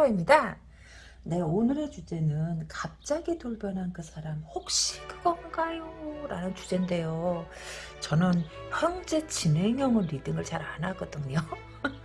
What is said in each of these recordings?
세상 이큰타로입니다. 네, 오늘의 주제는 갑자기 돌변한 그 사람 혹시 그건가요? 라는 주제인데요. 저는 형제 진행형은 리딩을 잘 안 하거든요.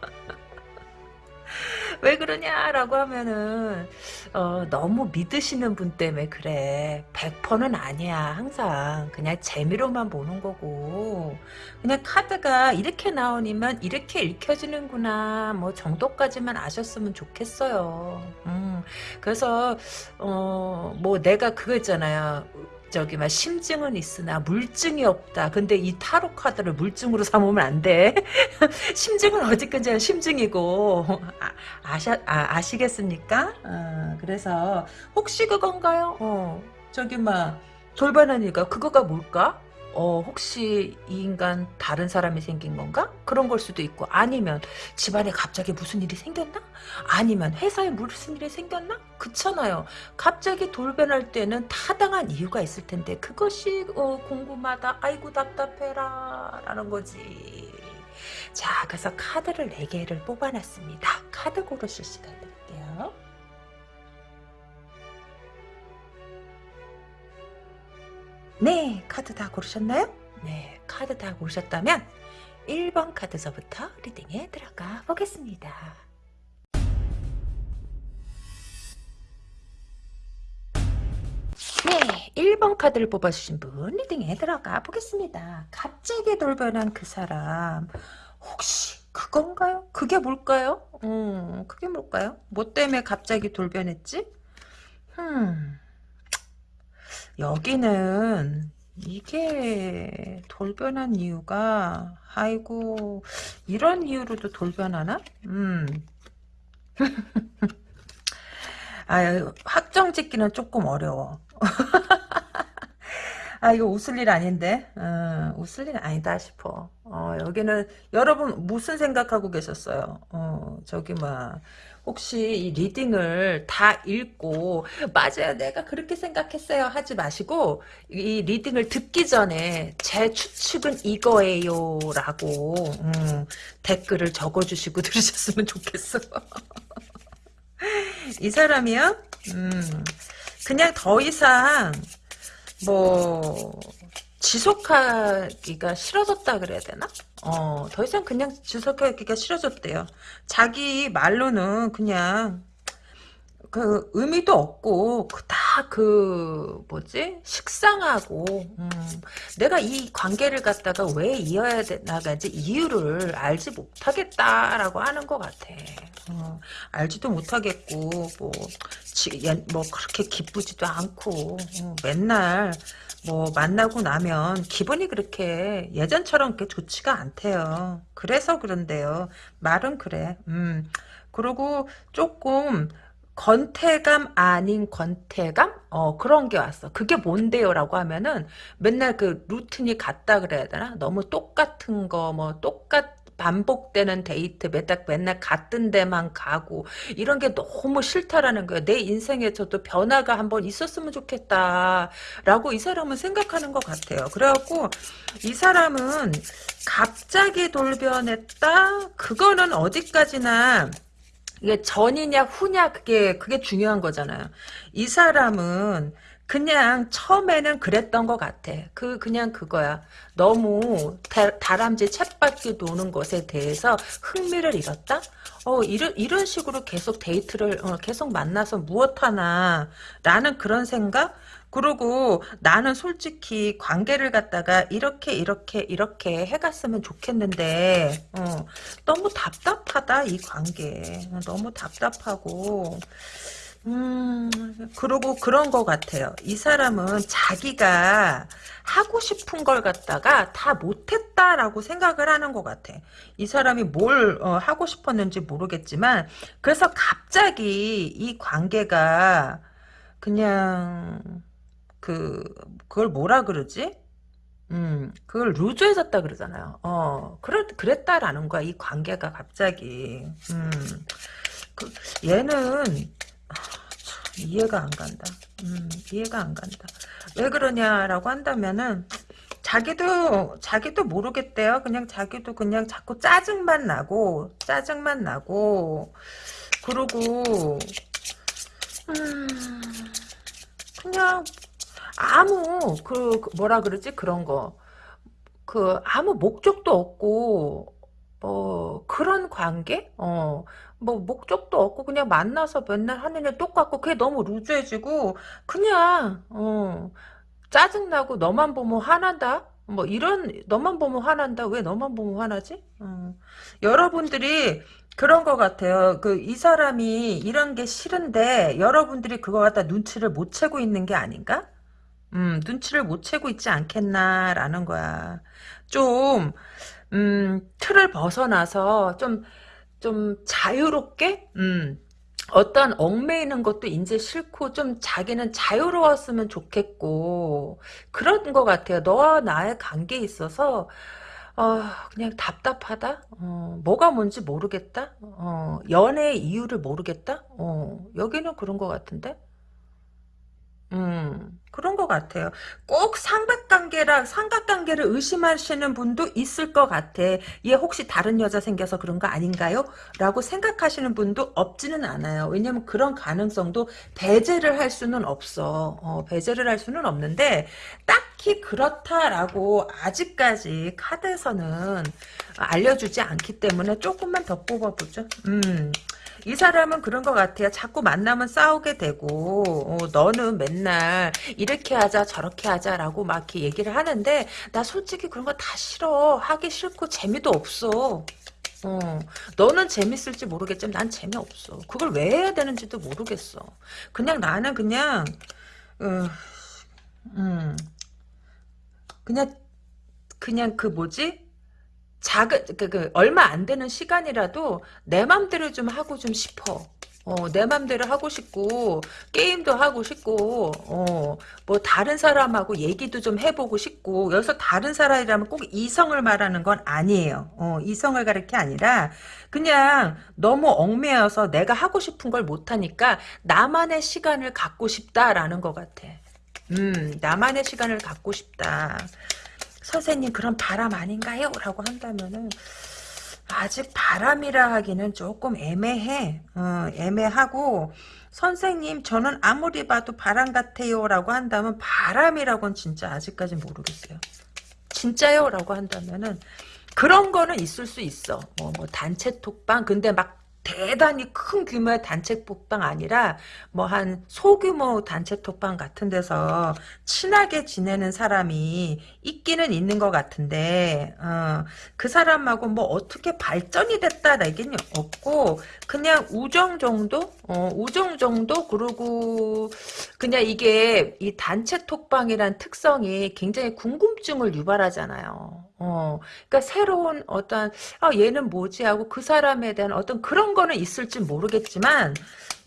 왜 그러냐라고 하면은 어, 너무 믿으시는 분 때문에 그래. 100%는 아니야 항상. 그냥 재미로만 보는 거고. 그냥 카드가 이렇게 나오니만 이렇게 읽혀지는구나 뭐 정도까지만 아셨으면 좋겠어요. 음, 그래서 어, 뭐 내가 그거 있잖아요 저기 막 심증은 있으나 물증이 없다. 근데 이 타로 카드를 물증으로 삼으면 안 돼. 심증은 어디까지나 심증이고 아, 아셔, 아, 아시겠습니까? 어, 그래서 혹시 그건가요? 어, 저기 막 돌반하니까 그거가 뭘까? 어, 혹시 이 인간 다른 사람이 생긴 건가? 그런 걸 수도 있고 아니면 집안에 갑자기 무슨 일이 생겼나? 아니면 회사에 무슨 일이 생겼나? 그렇잖아요. 갑자기 돌변할 때는 타당한 이유가 있을 텐데 그것이 어, 궁금하다. 아이고 답답해라 라는 거지. 자 그래서 카드를 4개를 뽑아놨습니다. 카드 고르실 시간 드릴게 네, 카드 다 고르셨나요? 네, 카드 다 고르셨다면 1번 카드서부터 리딩에 들어가 보겠습니다. 네, 1번 카드를 뽑아주신 분 리딩에 들어가 보겠습니다. 갑자기 돌변한 그 사람 혹시 그건가요? 그게 뭘까요? 음, 그게 뭘까요? 뭐 때문에 갑자기 돌변했지? 음... 여기는 이게 돌변한 이유가 아이고 이런 이유로도 돌변하나? 음. 아 확정 짓기는 조금 어려워. 아 이거 웃을 일 아닌데 어, 웃을 일 아니다 싶어 어, 여기는 여러분 무슨 생각하고 계셨어요 어, 저기 막 혹시 이 리딩을 다 읽고 맞아요 내가 그렇게 생각했어요 하지 마시고 이 리딩을 듣기 전에 제 추측은 이거예요 라고 음, 댓글을 적어주시고 들으셨으면 좋겠어. 이 사람이요? 음, 그냥 더 이상 뭐 지속하기가 싫어졌다 그래야 되나? 어, 더 이상 그냥 지속하기가 싫어졌대요. 자기 말로는 그냥 그 의미도 없고 다그 그 뭐지 식상하고 음, 내가 이 관계를 갖다가 왜 이어야 나가지 이유를 알지 못하겠다라고 하는 것 같아. 어, 알지도 못하겠고 뭐, 지, 뭐 그렇게 기쁘지도 않고 어, 맨날 뭐 만나고 나면 기분이 그렇게 예전처럼 그렇게 좋지가 않대요. 그래서 그런데요. 말은 그래. 음. 그리고 조금 건태감 아닌 건태감? 어, 그런 게 왔어. 그게 뭔데요? 라고 하면은 맨날 그 루틴이 같다 그래야 되나? 너무 똑같은 거, 뭐, 똑같, 반복되는 데이트 맨날, 맨날 같은 데만 가고 이런 게 너무 싫다라는 거야. 내 인생에 저도 변화가 한번 있었으면 좋겠다 라고 이 사람은 생각하는 것 같아요. 그래갖고 이 사람은 갑자기 돌변했다? 그거는 어디까지나 이게 전이냐 후냐 그게 그게 중요한 거잖아요. 이 사람은 그냥 처음에는 그랬던 것 같아. 그 그냥 그거야. 너무 다, 다람쥐 챗바퀴 도는 것에 대해서 흥미를 잃었다. 어 이런 이런 식으로 계속 데이트를 어, 계속 만나서 무엇 하나 라는 그런 생각. 그리고 나는 솔직히 관계를 갖다가 이렇게 이렇게 이렇게 해갔으면 좋겠는데 어, 너무 답답하다 이 관계 너무 답답하고 음, 그러고 그런 것 같아요. 이 사람은 자기가 하고 싶은 걸 갖다가 다 못했다라고 생각을 하는 것 같아. 이 사람이 뭘 어, 하고 싶었는지 모르겠지만, 그래서 갑자기 이 관계가 그냥, 그, 그걸 뭐라 그러지? 음, 그걸 루즈해졌다 그러잖아요. 어, 그랬, 그랬다라는 거야. 이 관계가 갑자기. 음, 그, 얘는, 이해가 안 간다. 음, 이해가 안 간다. 왜 그러냐라고 한다면은 자기도 자기도 모르겠대요. 그냥 자기도 그냥 자꾸 짜증만 나고 짜증만 나고 그러고 음, 그냥 아무 그, 그 뭐라 그러지 그런 거 그 아무 목적도 없고 뭐 그런 관계 어 뭐 목적도 없고 그냥 만나서 맨날 하는 일 똑같고 그게 너무 루즈해지고 그냥 어 짜증나고 너만 보면 화난다? 뭐 이런 너만 보면 화난다? 왜 너만 보면 화나지? 어. 여러분들이 그런 것 같아요. 그 이 사람이 이런 게 싫은데 여러분들이 그거 갖다 눈치를 못 채고 있는 게 아닌가? 음, 눈치를 못 채고 있지 않겠나라는 거야. 좀 음, 틀을 벗어나서 좀 좀 자유롭게 음, 어떤 얽매이는 것도 이제 싫고 좀 자기는 자유로웠으면 좋겠고 그런 것 같아요. 너와 나의 관계에 있어서 어, 그냥 답답하다. 어, 뭐가 뭔지 모르겠다. 어, 연애의 이유를 모르겠다. 어, 여기는 그런 것 같은데. 음, 그런 것 같아요. 꼭 삼각관계라, 삼각관계를 의심하시는 분도 있을 것 같아. 얘 혹시 다른 여자 생겨서 그런 거 아닌가요? 라고 생각하시는 분도 없지는 않아요. 왜냐면 그런 가능성도 배제를 할 수는 없어. 어, 배제를 할 수는 없는데, 딱히 그렇다라고 아직까지 카드에서는 알려주지 않기 때문에 조금만 더 뽑아보죠. 음. 이 사람은 그런 것 같아요. 자꾸 만나면 싸우게 되고 어, 너는 맨날 이렇게 하자 저렇게 하자라고 막 이렇게 얘기를 하는데 나 솔직히 그런 거 다 싫어. 하기 싫고 재미도 없어. 어, 너는 재밌을지 모르겠지만 난 재미없어. 그걸 왜 해야 되는지도 모르겠어. 그냥 나는 그냥 어, 음, 그냥 그냥 그 뭐지? 작은 그, 그 얼마 안 되는 시간이라도 내 맘대로 좀 하고 좀 싶어. 어, 내 맘대로 하고 싶고 게임도 하고 싶고 어, 뭐 다른 사람하고 얘기도 좀 해보고 싶고 여기서 다른 사람이라면 꼭 이성을 말하는 건 아니에요. 어, 이성을 가르치 게 아니라 그냥 너무 얽매여서 내가 하고 싶은 걸 못하니까 나만의 시간을 갖고 싶다라는 것 같아. 음, 나만의 시간을 갖고 싶다. 선생님 그런 바람 아닌가요? 라고 한다면은 아직 바람이라 하기는 조금 애매해. 어, 애매하고 선생님 저는 아무리 봐도 바람 같아요 라고 한다면 바람이라고는 진짜 아직까지 모르겠어요. 진짜요? 라고 한다면은 그런 거는 있을 수 있어. 뭐, 뭐 단체 톡방 근데 막 대단히 큰 규모의 단체 톡방 아니라 뭐 한 소규모 단체 톡방 같은 데서 친하게 지내는 사람이 있기는 있는 것 같은데 어, 그 사람하고 뭐 어떻게 발전이 됐다 얘기는 없고 그냥 우정 정도 어, 우정 정도 그리고 그냥 이게 이 단체 톡방이란 특성이 굉장히 궁금증을 유발하잖아요. 어, 그러니까 새로운 어떤 아 얘는 뭐지 하고 그 사람에 대한 어떤 그런 거는 있을지 모르겠지만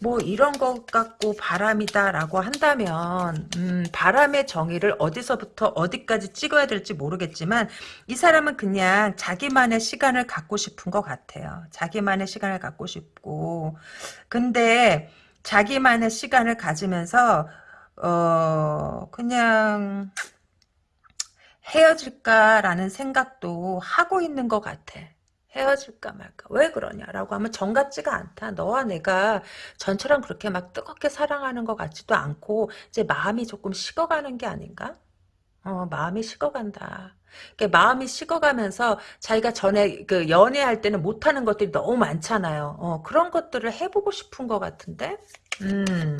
뭐 이런 것 갖고 바람이다라고 한다면 음, 바람의 정의를 어디서부터 어디까지 찍어야 될지 모르겠지만 이 사람은 그냥 자기만의 시간을 갖고 싶은 것 같아요. 자기만의 시간을 갖고 싶고 근데 자기만의 시간을 가지면서 어 그냥 헤어질까라는 생각도 하고 있는 것 같아. 헤어질까 말까. 왜 그러냐라고 하면 정 같지가 않다. 너와 내가 전처럼 그렇게 막 뜨겁게 사랑하는 것 같지도 않고 이제 마음이 조금 식어가는 게 아닌가? 어 마음이 식어간다. 그러니까 마음이 식어가면서 자기가 전에 그 연애할 때는 못하는 것들이 너무 많잖아요. 어 그런 것들을 해보고 싶은 것 같은데? 음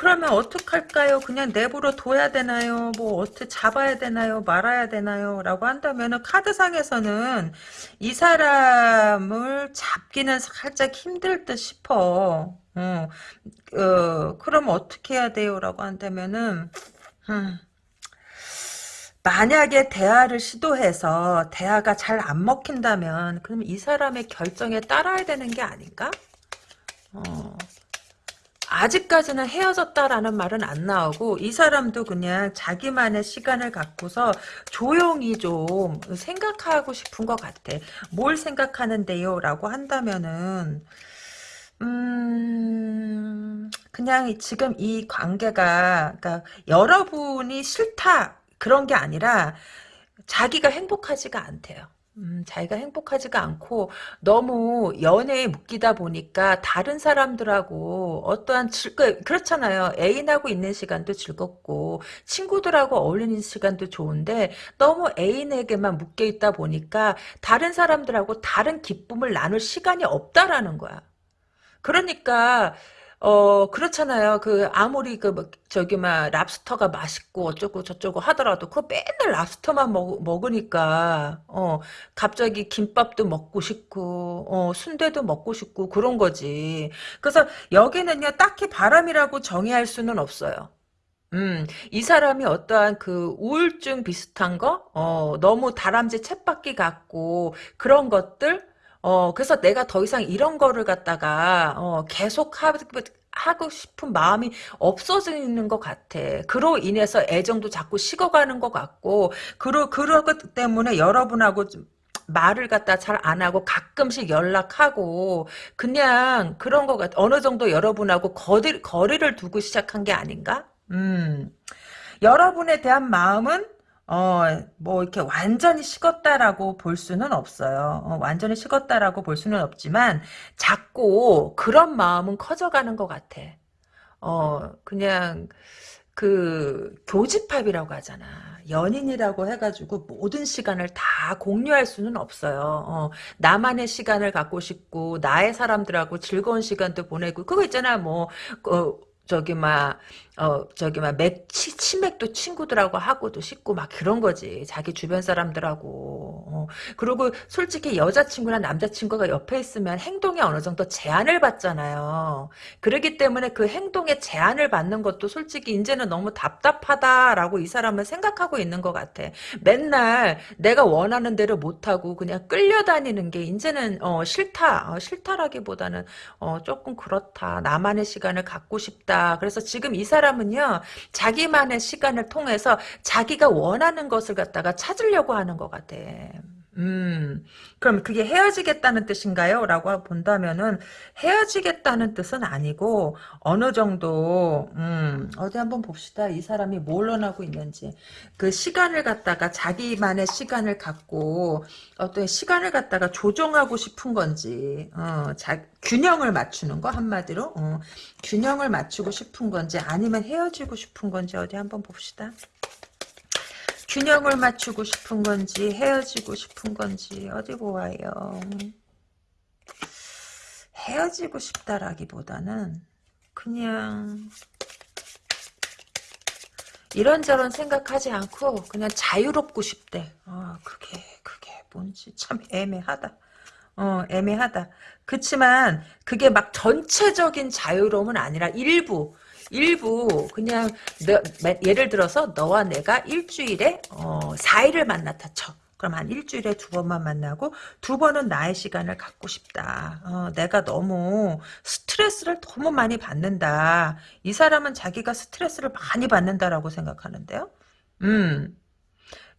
그러면 어떡할까요? 그냥 내버려 둬야 되나요? 뭐 어떻게 잡아야 되나요? 말아야 되나요? 라고 한다면 카드상에서는 이 사람을 잡기는 살짝 힘들 듯 싶어. 어, 어 그럼 어떻게 해야 돼요? 라고 한다면은 음, 만약에 대화를 시도해서 대화가 잘 안 먹힌다면 그럼 이 사람의 결정에 따라야 되는 게 아닌가? 어. 아직까지는 헤어졌다라는 말은 안 나오고 이 사람도 그냥 자기만의 시간을 갖고서 조용히 좀 생각하고 싶은 것 같아. 뭘 생각하는데요? 라고 한다면은 음 그냥 지금 이 관계가 그러니까 여러분이 싫다 그런 게 아니라 자기가 행복하지가 않대요. 음, 자기가 행복하지가 않고 너무 연애에 묶이다 보니까 다른 사람들하고 어떠한 즐, 그, 그렇잖아요. 애인하고 있는 시간도 즐겁고 친구들하고 어울리는 시간도 좋은데 너무 애인에게만 묶여 있다 보니까 다른 사람들하고 다른 기쁨을 나눌 시간이 없다라는 거야. 그러니까 어 그렇잖아요. 그 아무리 그 뭐 저기 막 랍스터가 맛있고 어쩌고 저쩌고 하더라도 그 맨날 랍스터만 먹, 먹으니까 어 갑자기 김밥도 먹고 싶고 어 순대도 먹고 싶고 그런 거지. 그래서 여기는요 딱히 바람이라고 정의할 수는 없어요. 음, 이 사람이 어떠한 그 우울증 비슷한 거, 어, 너무 다람쥐 쳇바퀴 같고 그런 것들, 어, 그래서 내가 더 이상 이런 거를 갖다가, 어, 계속 하, 하고 싶은 마음이 없어지는 것 같아. 그로 인해서 애정도 자꾸 식어가는 것 같고, 그러, 그러기 때문에 여러분하고 좀 말을 갖다 잘 안 하고 가끔씩 연락하고, 그냥 그런 것 같아. 어느 정도 여러분하고 거리, 거리를 두고 시작한 게 아닌가? 음. 여러분에 대한 마음은 어, 뭐, 이렇게 완전히 식었다라고 볼 수는 없어요. 어, 완전히 식었다라고 볼 수는 없지만, 자꾸 그런 마음은 커져가는 것 같아. 어, 그냥, 그, 교집합이라고 하잖아. 연인이라고 해가지고 모든 시간을 다 공유할 수는 없어요. 어, 나만의 시간을 갖고 싶고, 나의 사람들하고 즐거운 시간도 보내고, 그거 있잖아, 뭐, 어, 저기 막 어, 저기 막 맥 치 치맥도 친구들하고 하고도 싶고 막 그런 거지. 자기 주변 사람들하고. 어. 그리고 솔직히 여자친구나 남자친구가 옆에 있으면 행동에 어느 정도 제한을 받잖아요. 그러기 때문에 그 행동에 제한을 받는 것도 솔직히 이제는 너무 답답하다라고 이 사람은 생각하고 있는 것 같아. 맨날 내가 원하는 대로 못하고 그냥 끌려다니는 게 이제는 어, 싫다. 어, 싫다라기보다는 어, 조금 그렇다. 나만의 시간을 갖고 싶다. 그래서 지금 이 사람 사람은요, 자기만의 시간을 통해서 자기가 원하는 것을 갖다가 찾으려고 하는 것 같아. 음, 그럼 그게 헤어지겠다는 뜻인가요? 라고 본다면은 헤어지겠다는 뜻은 아니고 어느 정도 음, 어디 한번 봅시다. 이 사람이 뭘 원하고 있는지 그 시간을 갖다가 자기만의 시간을 갖고 어떤 시간을 갖다가 조정하고 싶은 건지 어, 자, 균형을 맞추는 거 한마디로 어, 균형을 맞추고 싶은 건지 아니면 헤어지고 싶은 건지 어디 한번 봅시다. 균형을 맞추고 싶은 건지 헤어지고 싶은 건지 어디 보아요. 헤어지고 싶다라기보다는 그냥 이런저런 생각하지 않고 그냥 자유롭고 싶대. 아 그게 그게 뭔지 참 애매하다. 어 애매하다. 그치만 그게 막 전체적인 자유로움은 아니라 일부 일부 그냥 너, 예를 들어서 너와 내가 일주일에 어, 4일을 만났다 쳐. 그럼 한 일주일에 두 번만 만나고 두 번은 나의 시간을 갖고 싶다. 어, 내가 너무 스트레스를 너무 많이 받는다. 이 사람은 자기가 스트레스를 많이 받는다라고 생각하는데요. 음,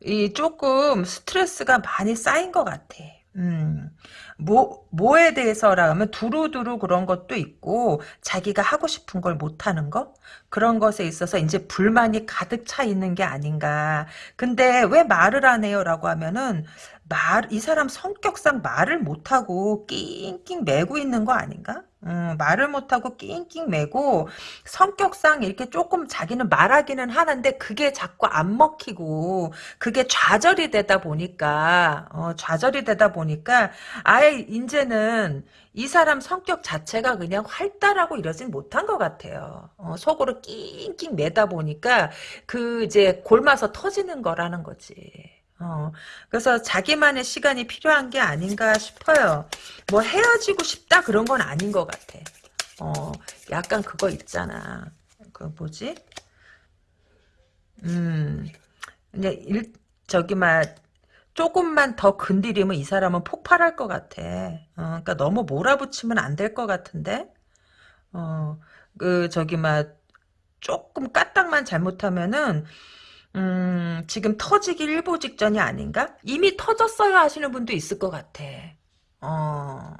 이 조금 스트레스가 많이 쌓인 것 같아. 음, 뭐, 뭐에 대해서라 하면 두루두루 그런 것도 있고, 자기가 하고 싶은 걸 못하는 거? 그런 것에 있어서 이제 불만이 가득 차 있는 게 아닌가. 근데 왜 말을 안 해요? 라고 하면은, 말, 이 사람 성격상 말을 못하고 낑낑 매고 있는 거 아닌가? 음, 말을 못하고 낑낑 매고 성격상 이렇게 조금 자기는 말하기는 하는데 그게 자꾸 안 먹히고 그게 좌절이 되다 보니까 어, 좌절이 되다 보니까 아예 이제는 이 사람 성격 자체가 그냥 활달하고 이러진 못한 것 같아요. 어, 속으로 낑낑 매다 보니까 그 이제 골마서 터지는 거라는 거지. 어, 그래서 자기만의 시간이 필요한 게 아닌가 싶어요. 뭐 헤어지고 싶다 그런 건 아닌 것 같아. 어, 약간 그거 있잖아. 그 뭐지? 음, 그냥 일, 저기 막 조금만 더 건드리면 이 사람은 폭발할 것 같아. 어, 그러니까 너무 몰아붙이면 안 될 것 같은데. 어, 그 저기 막 조금 까딱만 잘못하면은 음, 지금 터지기 일보 직전이 아닌가? 이미 터졌어요 하시는 분도 있을 것 같아. 어,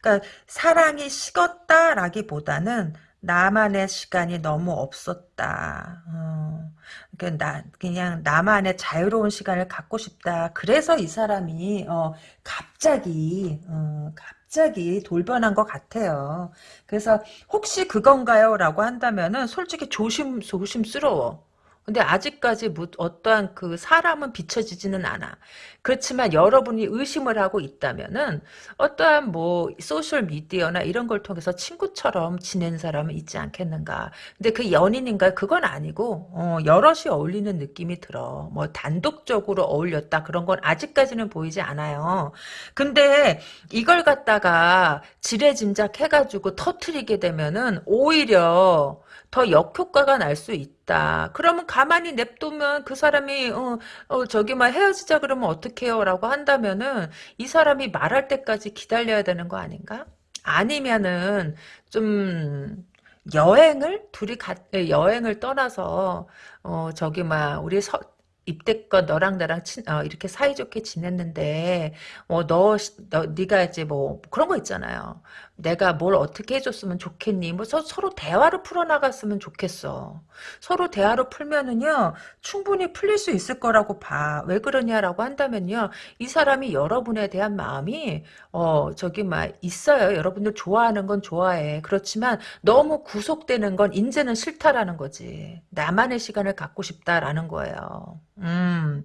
그러니까 사랑이 식었다라기보다는 나만의 시간이 너무 없었다. 어, 그러니까 나 그냥 나만의 자유로운 시간을 갖고 싶다. 그래서 이 사람이 어 갑자기 어 갑자기 돌변한 것 같아요. 그래서 혹시 그건가요?라고 한다면은 솔직히 조심 조심스러워. 근데 아직까지 뭐 어떠한 그 사람은 비춰지지는 않아. 그렇지만 여러분이 의심을 하고 있다면은 어떠한 뭐 소셜 미디어나 이런 걸 통해서 친구처럼 지낸 사람은 있지 않겠는가. 근데 그 연인인가 그건 아니고 어, 여럿이 어울리는 느낌이 들어. 뭐 단독적으로 어울렸다 그런 건 아직까지는 보이지 않아요. 근데 이걸 갖다가 지레짐작 해가지고 터트리게 되면은 오히려 더 역효과가 날 수 있다. 그러면 가만히 냅두면 그 사람이 어, 어 저기 막 헤어지자 그러면 어떡해요? 라고 한다면은 이 사람이 말할 때까지 기다려야 되는 거 아닌가? 아니면은 좀 여행을 둘이 가, 여행을 떠나서 어 저기 막 우리 서, 입대껏 너랑 나랑 친, 어, 이렇게 사이좋게 지냈는데 어, 너, 너 네가 이제 뭐 그런 거 있잖아요. 내가 뭘 어떻게 해줬으면 좋겠니? 뭐 서, 로 대화로 풀어나갔으면 좋겠어. 서로 대화로 풀면은요 충분히 풀릴 수 있을 거라고 봐. 왜 그러냐라고 한다면요 이 사람이 여러분에 대한 마음이 어 저기 막 있어요. 여러분들 좋아하는 건 좋아해. 그렇지만 너무 구속되는 건 이제는 싫다라는 거지. 나만의 시간을 갖고 싶다라는 거예요. 음.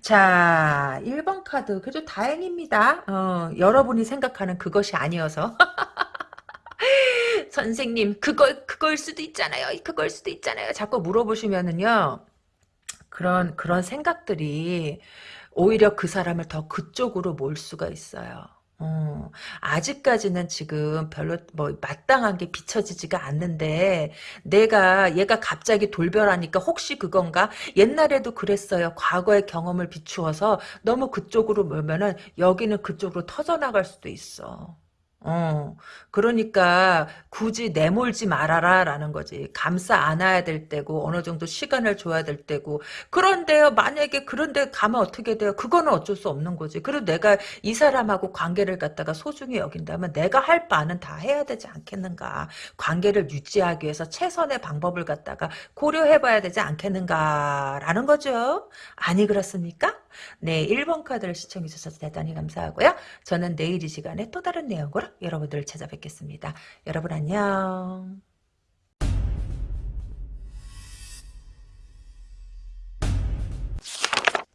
자, 1번 카드. 그래도 다행입니다. 어, 여러분이 생각하는 그것이 아니어서. 선생님, 그걸, 그걸 수도 있잖아요. 그걸 수도 있잖아요. 자꾸 물어보시면은요. 그런, 그런 생각들이 오히려 그 사람을 더 그쪽으로 몰 수가 있어요. 어, 아직까지는 지금 별로 뭐 마땅한 게 비춰지지가 않는데 내가 얘가 갑자기 돌변하니까 혹시 그건가? 옛날에도 그랬어요. 과거의 경험을 비추어서 너무 그쪽으로 몰면은 여기는 그쪽으로 터져나갈 수도 있어. 어, 그러니까 굳이 내몰지 말아라 라는 거지. 감싸 안아야 될 때고 어느 정도 시간을 줘야 될 때고 그런데요 만약에 그런데 가면 어떻게 돼요? 그거는 어쩔 수 없는 거지. 그리고 내가 이 사람하고 관계를 갖다가 소중히 여긴다면 내가 할 바는 다 해야 되지 않겠는가. 관계를 유지하기 위해서 최선의 방법을 갖다가 고려해 봐야 되지 않겠는가 라는 거죠. 아니 그렇습니까? 네 1번 카드를 시청해 주셔서 대단히 감사하고요. 저는 내일 이 시간에 또 다른 내용으로 여러분들을 찾아뵙겠습니다. 여러분 안녕.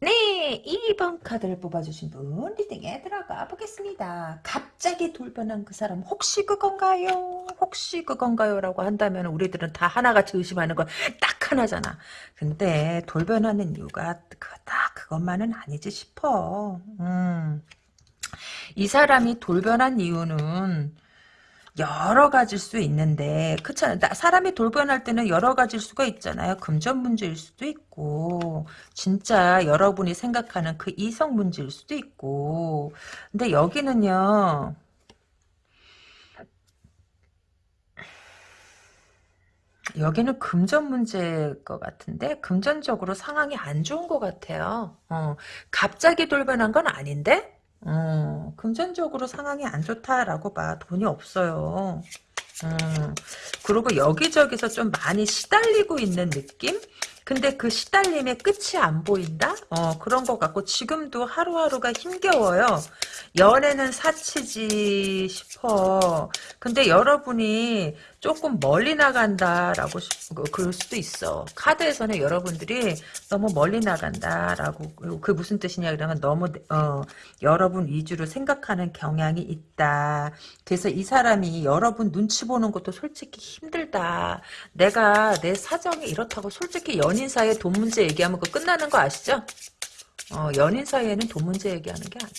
네, 2번 카드를 뽑아주신 분 리딩에 들어가 보겠습니다. 갑자기 돌변한 그 사람 혹시 그건가요? 혹시 그건가요? 라고 한다면 우리들은 다 하나같이 의심하는 건 딱 하나잖아. 근데 돌변하는 이유가 딱 그것만은 아니지 싶어. 음. 이 사람이 돌변한 이유는 여러 가지일 수 있는데 그렇잖아요. 사람이 돌변할 때는 여러 가지일 수가 있잖아요. 금전 문제일 수도 있고 진짜 여러분이 생각하는 그 이성 문제일 수도 있고 근데 여기는요. 여기는 금전 문제일 것 같은데 금전적으로 상황이 안 좋은 것 같아요. 어, 갑자기 돌변한 건 아닌데 어, 금전적으로 상황이 안 좋다라고 봐. 돈이 없어요. 음, 그리고 여기저기서 좀 많이 시달리고 있는 느낌? 근데 그 시달림의 끝이 안 보인다? 어, 그런 것 같고, 지금도 하루하루가 힘겨워요. 연애는 사치지 싶어. 근데 여러분이 조금 멀리 나간다라고 그, 그럴 수도 있어. 카드에서는 여러분들이 너무 멀리 나간다라고 그 무슨 뜻이냐 그러면 너무 어, 여러분 위주로 생각하는 경향이 있다. 그래서 이 사람이 여러분 눈치 보는 것도 솔직히 힘들다. 내가 내 사정이 이렇다고 솔직히 연인 사이에 돈 문제 얘기하면 그 끝나는 거 아시죠? 어, 연인 사이에는 돈 문제 얘기하는 게 아니야.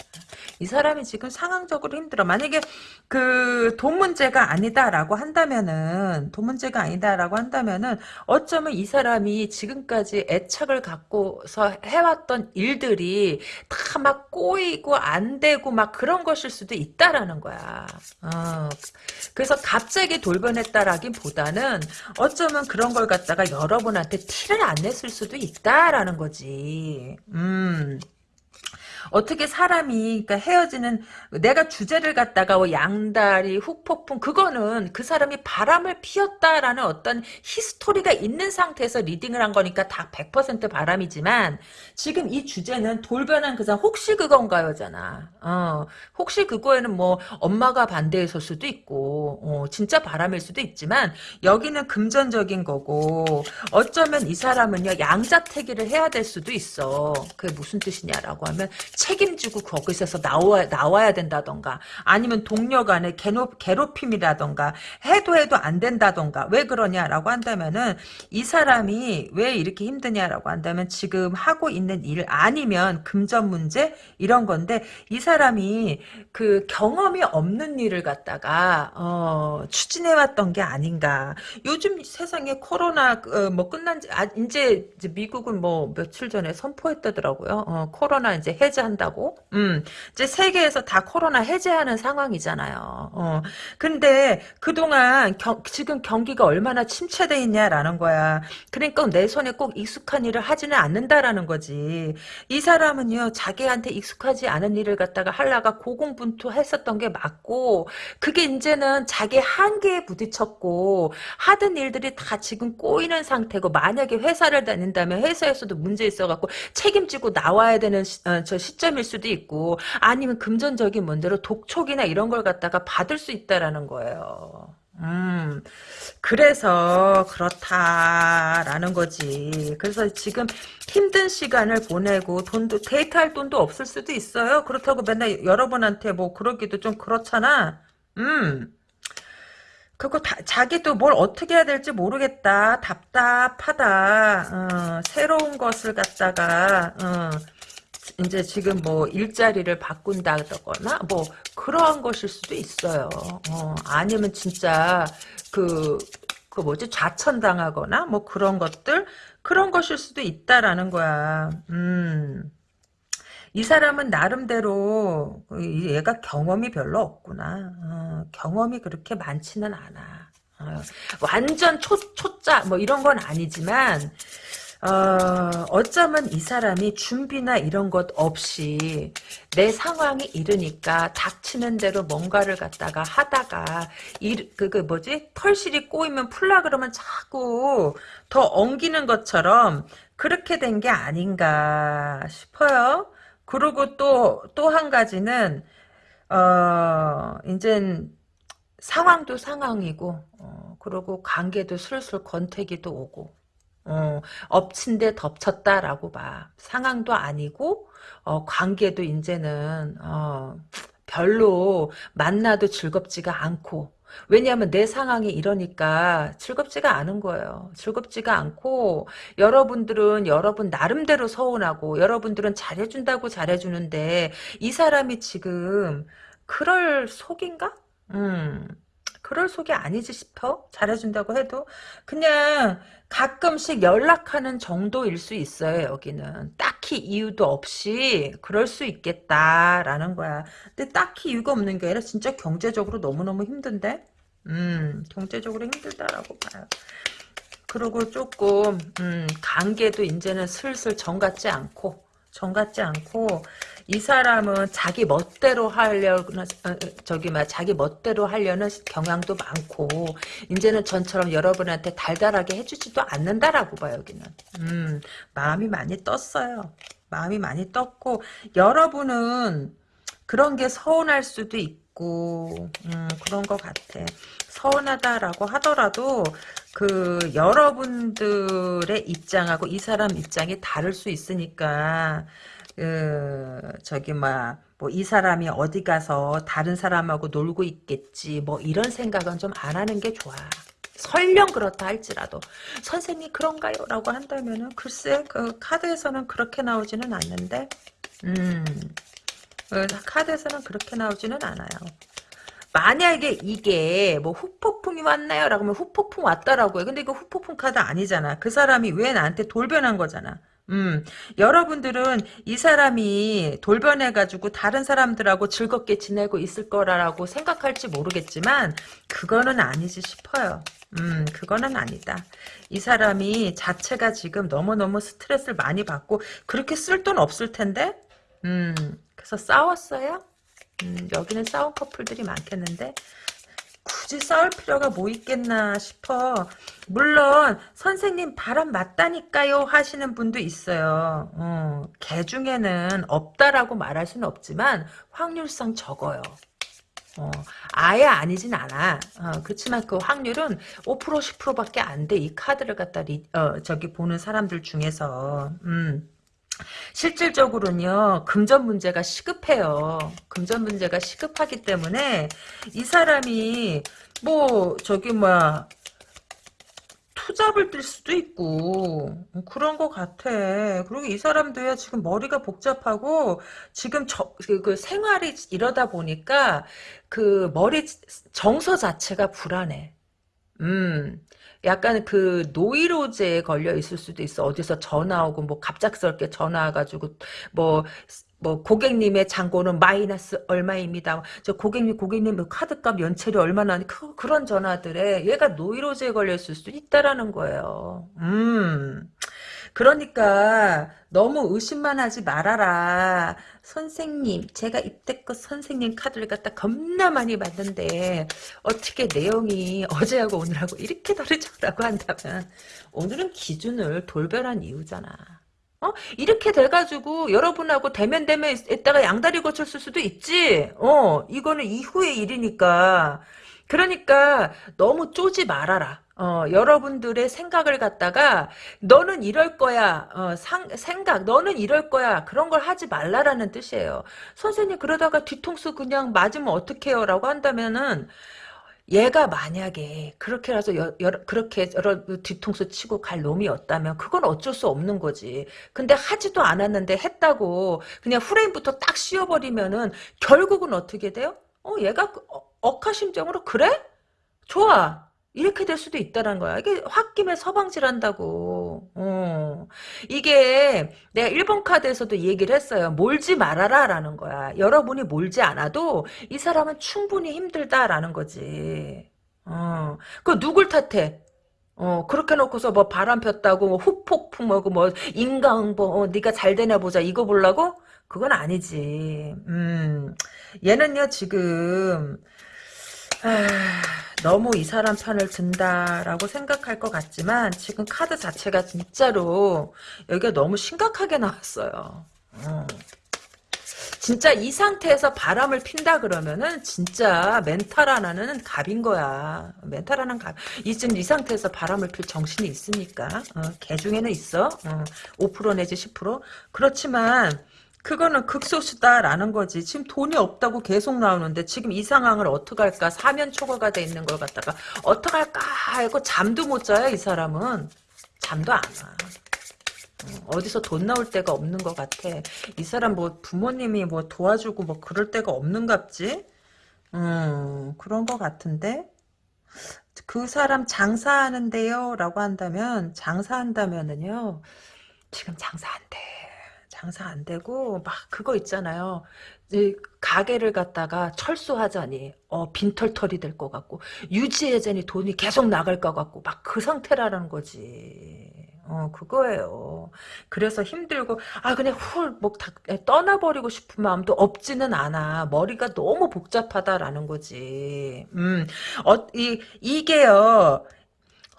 이 사람이 지금 상황적으로 힘들어. 만약에 그 돈 문제가 아니다라고 한다면은 돈 문제가 아니다라고 한다면은 어쩌면 이 사람이 지금까지 애착을 갖고서 해왔던 일들이 다 막 꼬이고 안 되고 막 그런 것일 수도 있다라는 거야. 어. 그래서 갑자기 돌변했다라기보다는 어쩌면 그런 걸 갖다가 여러분한테 티를 안 냈을 수도 있다라는 거지. 음. um 어떻게 사람이 그러니까 헤어지는 내가 주제를 갖다가 뭐 양다리 후폭풍 그거는 그 사람이 바람을 피웠다라는 어떤 히스토리가 있는 상태에서 리딩을 한 거니까 다 100% 바람이지만 지금 이 주제는 돌변한 그 사람 혹시 그건가요잖아. 어, 혹시 그거에는 뭐 엄마가 반대했을 수도 있고 어, 진짜 바람일 수도 있지만 여기는 금전적인 거고 어쩌면 이 사람은요 양자택일을 해야 될 수도 있어. 그게 무슨 뜻이냐라고 하면 책임지고 거기서 나와, 나와야 된다던가 아니면 동료 간의 괴롭, 괴롭힘이라던가 해도 해도 안 된다던가 왜 그러냐라고 한다면은 이 사람이 왜 이렇게 힘드냐라고 한다면 지금 하고 있는 일 아니면 금전 문제? 이런 건데 이 사람이 그 경험이 없는 일을 갖다가 어, 추진해 왔던 게 아닌가. 요즘 세상에 코로나 어, 뭐 끝난 지 아, 이제, 이제 미국은 뭐 며칠 전에 선포했다더라고요. 어, 코로나 이제 해제 한다고? 음 이제 세계에서 다 코로나 해제하는 상황이잖아요. 어. 근데 그동안 경, 지금 경기가 얼마나 침체돼 있냐라는 거야. 그러니까 내 손에 꼭 익숙한 일을 하지는 않는다라는 거지. 이 사람은요 자기한테 익숙하지 않은 일을 갖다가 하려가 고공분투 했었던 게 맞고 그게 이제는 자기 한계에 부딪혔고 하던 일들이 다 지금 꼬이는 상태고 만약에 회사를 다닌다면 회사에서도 문제 있어갖고 책임지고 나와야 되는 시, 어, 저 시 점일 수도 있고 아니면 금전적인 문제로 독촉이나 이런 걸 갖다가 받을 수 있다라는 거예요. 음, 그래서 그렇다라는 거지. 그래서 지금 힘든 시간을 보내고 돈도 데이트할 돈도 없을 수도 있어요. 그렇다고 맨날 여러분한테 뭐 그러기도 좀 그렇잖아. 음. 그거 다, 자기도 뭘 어떻게 해야 될지 모르겠다. 답답하다. 어, 새로운 것을 갖다가 어, 이제 지금 뭐 일자리를 바꾼다거나 뭐 그러한 것일 수도 있어요. 어, 아니면 진짜 그, 그 뭐지 좌천당하거나 뭐 그런 것들 그런 것일 수도 있다라는 거야. 음. 이 사람은 나름대로 얘가 경험이 별로 없구나. 어, 경험이 그렇게 많지는 않아. 어, 완전 초, 초짜 뭐 이런 건 아니지만 어, 어쩌면 이 사람이 준비나 이런 것 없이 내 상황이 이르니까 닥치는 대로 뭔가를 갖다가 하다가 이, 그, 그 뭐지 털실이 꼬이면 풀라 그러면 자꾸 더 엉기는 것처럼 그렇게 된 게 아닌가 싶어요. 그리고 또 또 한 가지는 어 이젠 상황도 상황이고 어, 그리고 관계도 슬슬 권태기도 오고 어, 엎친 데 덮쳤다라고 봐. 상황도 아니고 어, 관계도 이제는 어, 별로 만나도 즐겁지가 않고 왜냐하면 내 상황이 이러니까 즐겁지가 않은 거예요. 즐겁지가 않고 여러분들은 여러분 나름대로 서운하고 여러분들은 잘해준다고 잘해주는데 이 사람이 지금 그럴 속인가? 음. 그럴 속이 아니지 싶어? 잘해준다고 해도 그냥 가끔씩 연락하는 정도일 수 있어요 여기는. 딱히 이유도 없이 그럴 수 있겠다라는 거야. 근데 딱히 이유가 없는 게 아니라 진짜 경제적으로 너무너무 힘든데? 음 경제적으로 힘들다라고 봐요. 그리고 조금 음 관계도 이제는 슬슬 정 같지 않고 정 같지 않고 이 사람은 자기 멋대로 하려는 어, 어, 저기 막 자기 멋대로 하려는 경향도 많고 이제는 전처럼 여러분한테 달달하게 해주지도 않는다라고 봐 여기는. 음 마음이 많이 떴어요. 마음이 많이 떴고 여러분은 그런 게 서운할 수도 있고 음, 그런 것 같아. 서운하다라고 하더라도 그 여러분들의 입장하고 이 사람 입장이 다를 수 있으니까 그 저기 뭐이 사람이 어디 가서 다른 사람하고 놀고 있겠지 뭐 이런 생각은 좀 안 하는 게 좋아. 설령 그렇다 할지라도 선생님 그런가요? 라고 한다면 은 글쎄 그 카드에서는 그렇게 나오지는 않는데 음그 카드에서는 그렇게 나오지는 않아요. 만약에 이게 뭐 후폭풍이 왔나요? 라고 하면 후폭풍 왔다라고 해. 근데 이거 후폭풍 카드 아니잖아. 그 사람이 왜 나한테 돌변한 거잖아. 음, 여러분들은 이 사람이 돌변해가지고 다른 사람들하고 즐겁게 지내고 있을 거라고 생각할지 모르겠지만, 그거는 아니지 싶어요. 음, 그거는 아니다. 이 사람이 자체가 지금 너무너무 스트레스를 많이 받고, 그렇게 쓸 돈 없을 텐데? 음, 그래서 싸웠어요? 음, 여기는 싸운 커플들이 많겠는데 굳이 싸울 필요가 뭐 있겠나 싶어. 물론 선생님 바람 맞다니까요 하시는 분도 있어요. 어, 개 중에는 없다라고 말할 수는 없지만 확률상 적어요. 어, 아예 아니진 않아. 어, 그렇지만 그 확률은 5% 10%밖에 안 돼. 이 카드를 갖다 리, 어, 저기 보는 사람들 중에서. 음. 실질적으로는요 금전 문제가 시급해요 금전 문제가 시급하기 때문에 이 사람이 뭐 저기 뭐야 투잡을 뛸 수도 있고 그런 것 같아. 그리고 이 사람도요 지금 머리가 복잡하고 지금 저, 그, 그 생활이 이러다 보니까 그 머리 정서 자체가 불안해. 음. 약간 그 노이로제에 걸려 있을 수도 있어. 어디서 전화 오고 뭐 갑작스럽게 전화 와가지고 뭐뭐 고객님의 잔고는 마이너스 얼마입니다. 저 고객님 고객님 뭐 카드값 연체료 얼마나 그, 그런 전화들에 얘가 노이로제에 걸려 있을 수도 있다라는 거예요. 음. 그러니까 너무 의심만 하지 말아라. 선생님, 제가 입대껏 선생님 카드를 갖다 겁나 많이 받는데 어떻게 내용이 어제하고 오늘하고 이렇게 다르죠라고 한다면 오늘은 기준을 돌변한 이유잖아. 어? 이렇게 돼가지고 여러분하고 대면 대면 있다가 양다리 거쳤을 수도 있지. 어, 이거는 이후의 일이니까. 그러니까 너무 쪼지 말아라. 어, 여러분들의 생각을 갖다가 너는 이럴 거야 어, 상, 생각 너는 이럴 거야 그런 걸 하지 말라라는 뜻이에요 선생님 그러다가 뒤통수 그냥 맞으면 어떡해요 라고 한다면은 얘가 만약에 그렇게라서 여, 여, 그렇게 여러 뒤통수 치고 갈 놈이었다면 그건 어쩔 수 없는 거지. 근데 하지도 않았는데 했다고 그냥 프레임부터 딱 씌워버리면은 결국은 어떻게 돼요? 어 얘가 그, 어, 억하심정으로 그래? 좋아. 이렇게 될 수도 있다는 거야. 이게 홧김에 서방질한다고. 어. 이게 내가 1번 카드에서도 얘기를 했어요. 몰지 말아라 라는 거야. 여러분이 몰지 않아도 이 사람은 충분히 힘들다라는 거지. 어. 그 누굴 탓해? 어 그렇게 놓고서 뭐 바람 폈다고 뭐 후폭풍하고 뭐 인강보 어, 네가 잘 되나 보자 이거 보려고? 그건 아니지. 음 얘는요 지금 아, 너무 이 사람 편을 든다라고 생각할 것 같지만 지금 카드 자체가 진짜로 여기가 너무 심각하게 나왔어요. 어. 진짜 이 상태에서 바람을 핀다 그러면은 진짜 멘탈 하나는 갑인 거야. 멘탈 하나는 갑. 이쯤 이 상태에서 바람을 필 정신이 있으니까. 어, 개 중에는 있어. 어, 5% 내지 10%. 그렇지만 그거는 극소수다라는 거지. 지금 돈이 없다고 계속 나오는데 지금 이 상황을 어떻게 할까? 사면 초과가 돼 있는 걸 갖다가 어떻게 할까 하고 잠도 못 자요. 이 사람은. 잠도 안 와. 어, 어디서 돈 나올 데가 없는 것 같아. 이 사람 뭐 부모님이 뭐 도와주고 뭐 그럴 데가 없는갑지? 음, 그런 것 같은데? 그 사람 장사하는데요? 라고 한다면, 장사한다면은요, 지금 장사 안 돼. 장사 안 되고 막 그거 있잖아요. 가게를 갖다가 철수하자니 어, 빈털털이 될 것 같고 유지하자니 돈이 계속 나갈 것 같고 막 그 상태라는 거지. 어 그거예요. 그래서 힘들고 아 그냥 훌뭐 떠나버리고 싶은 마음도 없지는 않아. 머리가 너무 복잡하다라는 거지. 음어이 이게요.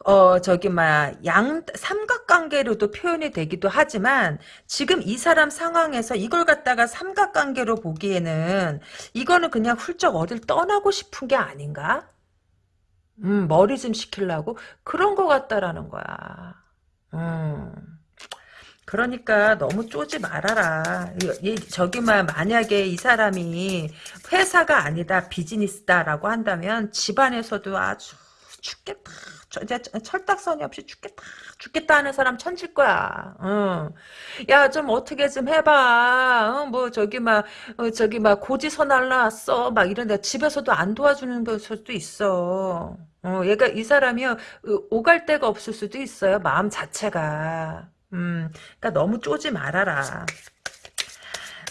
어 저기 막양 삼각관계로도 표현이 되기도 하지만 지금 이 사람 상황에서 이걸 갖다가 삼각관계로 보기에는 이거는 그냥 훌쩍 어딜 떠나고 싶은 게 아닌가? 음 머리 좀 식히려고 그런 것 같다라는 거야. 음. 그러니까 너무 쪼지 말아라. 이, 저기만 만약에 이 사람이 회사가 아니다 비즈니스다라고 한다면 집안에서도 아주 죽겠다. 이제 철딱선이 없이 죽겠다 죽겠다 하는 사람 천질 거야. 어. 야좀 어떻게 좀 해봐. 어, 뭐 저기 막 어, 저기 막 고지서 날라왔어. 막 이런데 집에서도 안 도와주는 것도 있어. 어, 얘가 이 사람이요 오갈 데가 없을 수도 있어요. 마음 자체가. 음, 그러니까 너무 쪼지 말아라.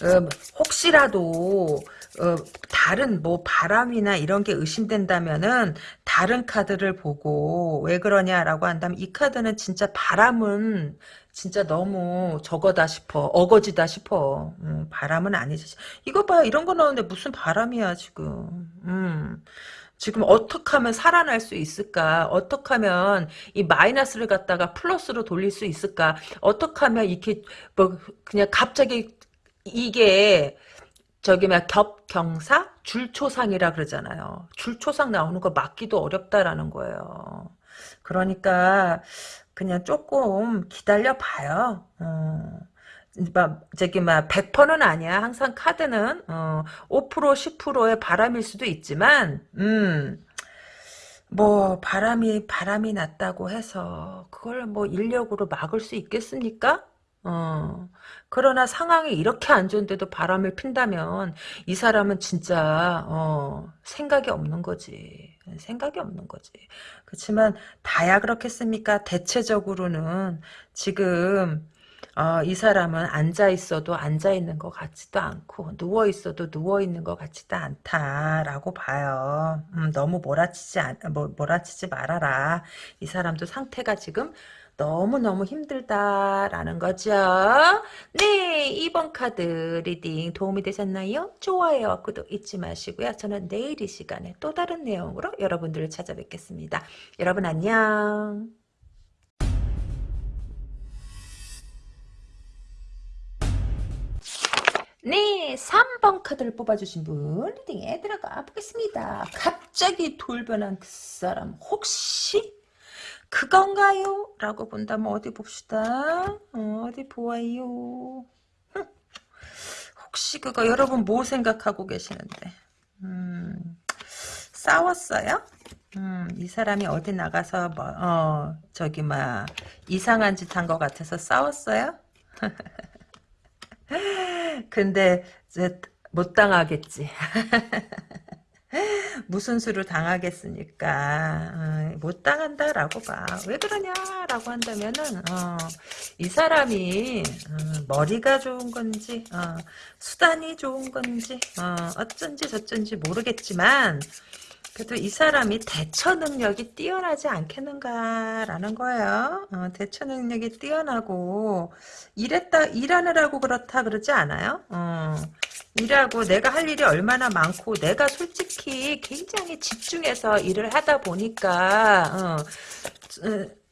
음, 혹시라도 어, 다른 뭐 바람이나 이런 게 의심된다면은 다른 카드를 보고 왜 그러냐라고 한다면 이 카드는 진짜 바람은 진짜 너무 저거다 싶어 어거지다 싶어 음, 바람은 아니지 이거 봐 이런 거 나오는데 무슨 바람이야 지금 음. 지금 어떻게 하면 살아날 수 있을까? 어떻게 하면 이 마이너스를 갖다가 플러스로 돌릴 수 있을까? 어떻게 하면 이렇게 뭐 그냥 갑자기 이게 저기 막 겹경사 줄초상이라 그러잖아요. 줄초상 나오는 거 막기도 어렵다라는 거예요. 그러니까 그냥 조금 기다려 봐요. 어. 막 저기 막 100%는 아니야. 항상 카드는 어, 5% 10%의 바람일 수도 있지만 음. 뭐 바람이 바람이 났다고 해서 그걸 뭐 인력으로 막을 수 있겠습니까? 어. 그러나 상황이 이렇게 안 좋은데도 바람을 핀다면 이 사람은 진짜 어, 생각이 없는 거지. 생각이 없는 거지. 그렇지만 다야 그렇겠습니까? 대체적으로는 지금 어, 이 사람은 앉아 있어도 앉아 있는 것 같지도 않고 누워 있어도 누워 있는 것 같지도 않다라고 봐요. 음, 너무 몰아치지 않, 뭐, 몰아치지 말아라. 이 사람도 상태가 지금 너무너무 힘들다라는 거죠. 네, 2번 카드 reading 도움이 되셨나요? 좋아요, 구독 잊지 마시고요. 저는 내일 이 시간에 또 다른 내용으로 여러분들을 찾아뵙겠습니다. 여러분 안녕. 네, 3번 카드를 뽑아주신 분 reading에 들어가 보겠습니다. 갑자기 돌변한 그 사람 혹시 그건가요? 라고 본다면 어디 봅시다. 어, 디 보아요. 혹시 그거 여러분 뭐 생각하고 계시는데 음, 싸웠어요? 음, 이 사람이 어디 나가서 뭐, 어, 저기 막 이상한 짓 한 것 같아서 싸웠어요? 근데 못 당하겠지. 무슨 수를 당하겠습니까? 어, 못 당한다라고 봐. 왜 그러냐라고 한다면은 어, 이 사람이 어, 머리가 좋은 건지 어, 수단이 좋은 건지 어, 어쩐지 저쩐지 모르겠지만 그래도 이 사람이 대처 능력이 뛰어나지 않겠는가라는 거예요. 어, 대처 능력이 뛰어나고 일했다 일하느라고 그렇다 그러지 않아요? 어, 일하고 내가 할 일이 얼마나 많고 내가 솔직히 굉장히 집중해서 일을 하다 보니까 어, 어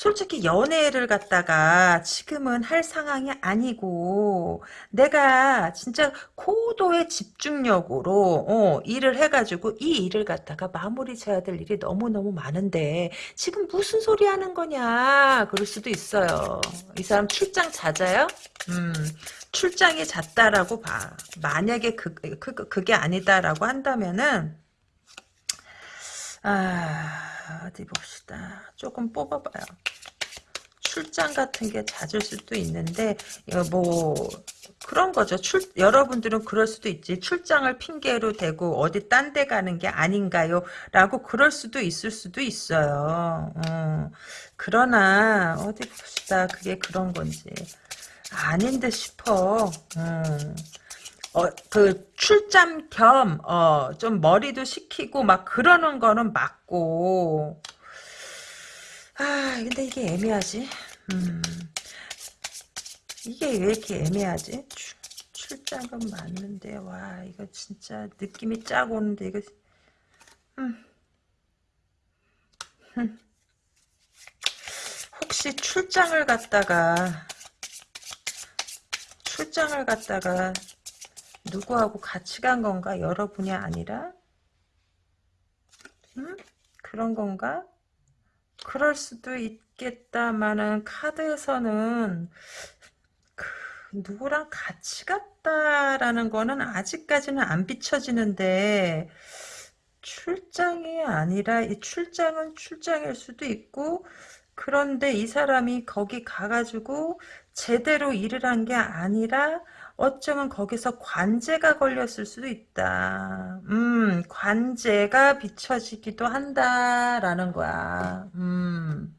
솔직히 연애를 갖다가 지금은 할 상황이 아니고 내가 진짜 고도의 집중력으로 어, 일을 해가지고 이 일을 갖다가 마무리 져야 될 일이 너무너무 많은데 지금 무슨 소리 하는 거냐 그럴 수도 있어요. 이 사람 출장 잦아요? 음, 출장이 잦다라고 봐. 만약에 그, 그, 그게 아니다라고 한다면은 아, 어디 봅시다. 조금 뽑아봐요. 출장 같은 게 잦을 수도 있는데, 뭐, 그런 거죠. 출, 여러분들은 그럴 수도 있지. 출장을 핑계로 대고 어디 딴 데 가는 게 아닌가요? 라고 그럴 수도 있을 수도 있어요. 어. 그러나, 어디 봅시다. 그게 그런 건지. 아닌 듯 싶어. 음. 어, 그, 출장 겸, 어, 좀 머리도 식히고, 막, 그러는 거는 맞고. 아, 근데 이게 애매하지? 음. 이게 왜 이렇게 애매하지? 출, 출장은 맞는데, 와, 이거 진짜 느낌이 짜고 오는데, 이거, 음. 음. 혹시 출장을 갔다가, 출장을 갔다가, 누구하고 같이 간 건가? 여러분이 아니라? 음? 그런 건가? 그럴 수도 있겠다마는 카드에서는 그 누구랑 같이 갔다라는 거는 아직까지는 안 비춰지는데 출장이 아니라 이 출장은 출장일 수도 있고 그런데 이 사람이 거기 가가지고 제대로 일을 한 게 아니라 어쩌면 거기서 관제가 걸렸을 수도 있다. 음, 관제가 비춰지기도 한다라는 거야. 음.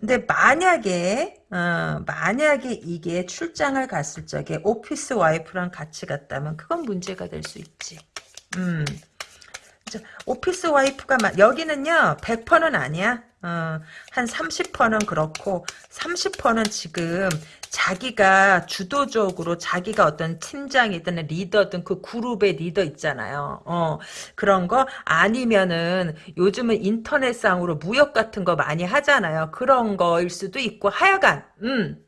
근데 만약에 어, 만약에 이게 출장을 갔을 적에 오피스 와이프랑 같이 갔다면 그건 문제가 될 수 있지. 음. 오피스 와이프가 여기는요 100%는 아니야 어, 한 30%는 그렇고 30%는 지금 자기가 주도적으로 자기가 어떤 팀장이든 리더든 그 그룹의 리더 있잖아요. 어, 그런 거 아니면은 요즘은 인터넷상으로 무역 같은 거 많이 하잖아요. 그런 거일 수도 있고 하여간 음.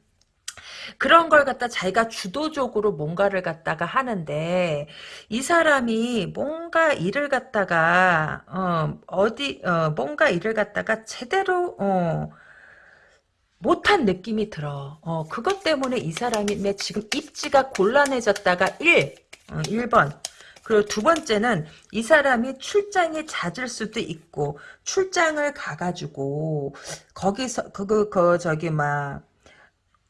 그런 걸 갖다 자기가 주도적으로 뭔가를 갖다가 하는데 이 사람이 뭔가 일을 갖다가 어, 어디 어, 뭔가 일을 갖다가 제대로 어, 못한 느낌이 들어. 어, 그것 때문에 이 사람이 지금 입지가 곤란해졌다가 1, 어, 1번. 그리고 두 번째는 이 사람이 출장이 잦을 수도 있고 출장을 가가지고 거기서 그그 그 저기 막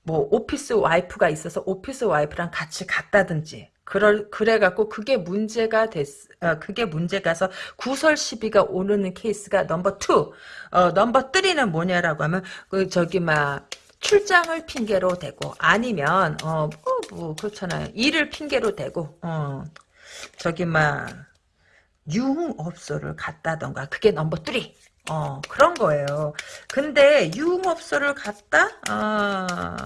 뭐 오피스 와이프가 있어서 오피스 와이프랑 같이 갔다든지 그럴 그래갖고 그게 문제가 됐 어, 그게 문제가 돼서 구설 시비가 오르는 케이스가 number two. 어, number three는 뭐냐라고 하면 그 저기 막 출장을 핑계로 대고 아니면 어뭐 뭐 그렇잖아요. 일을 핑계로 대고 어 저기 막 유흥업소를 갔다던가 그게 number three 어, 그런 거예요. 근데 유흥업소를 갔다? 어,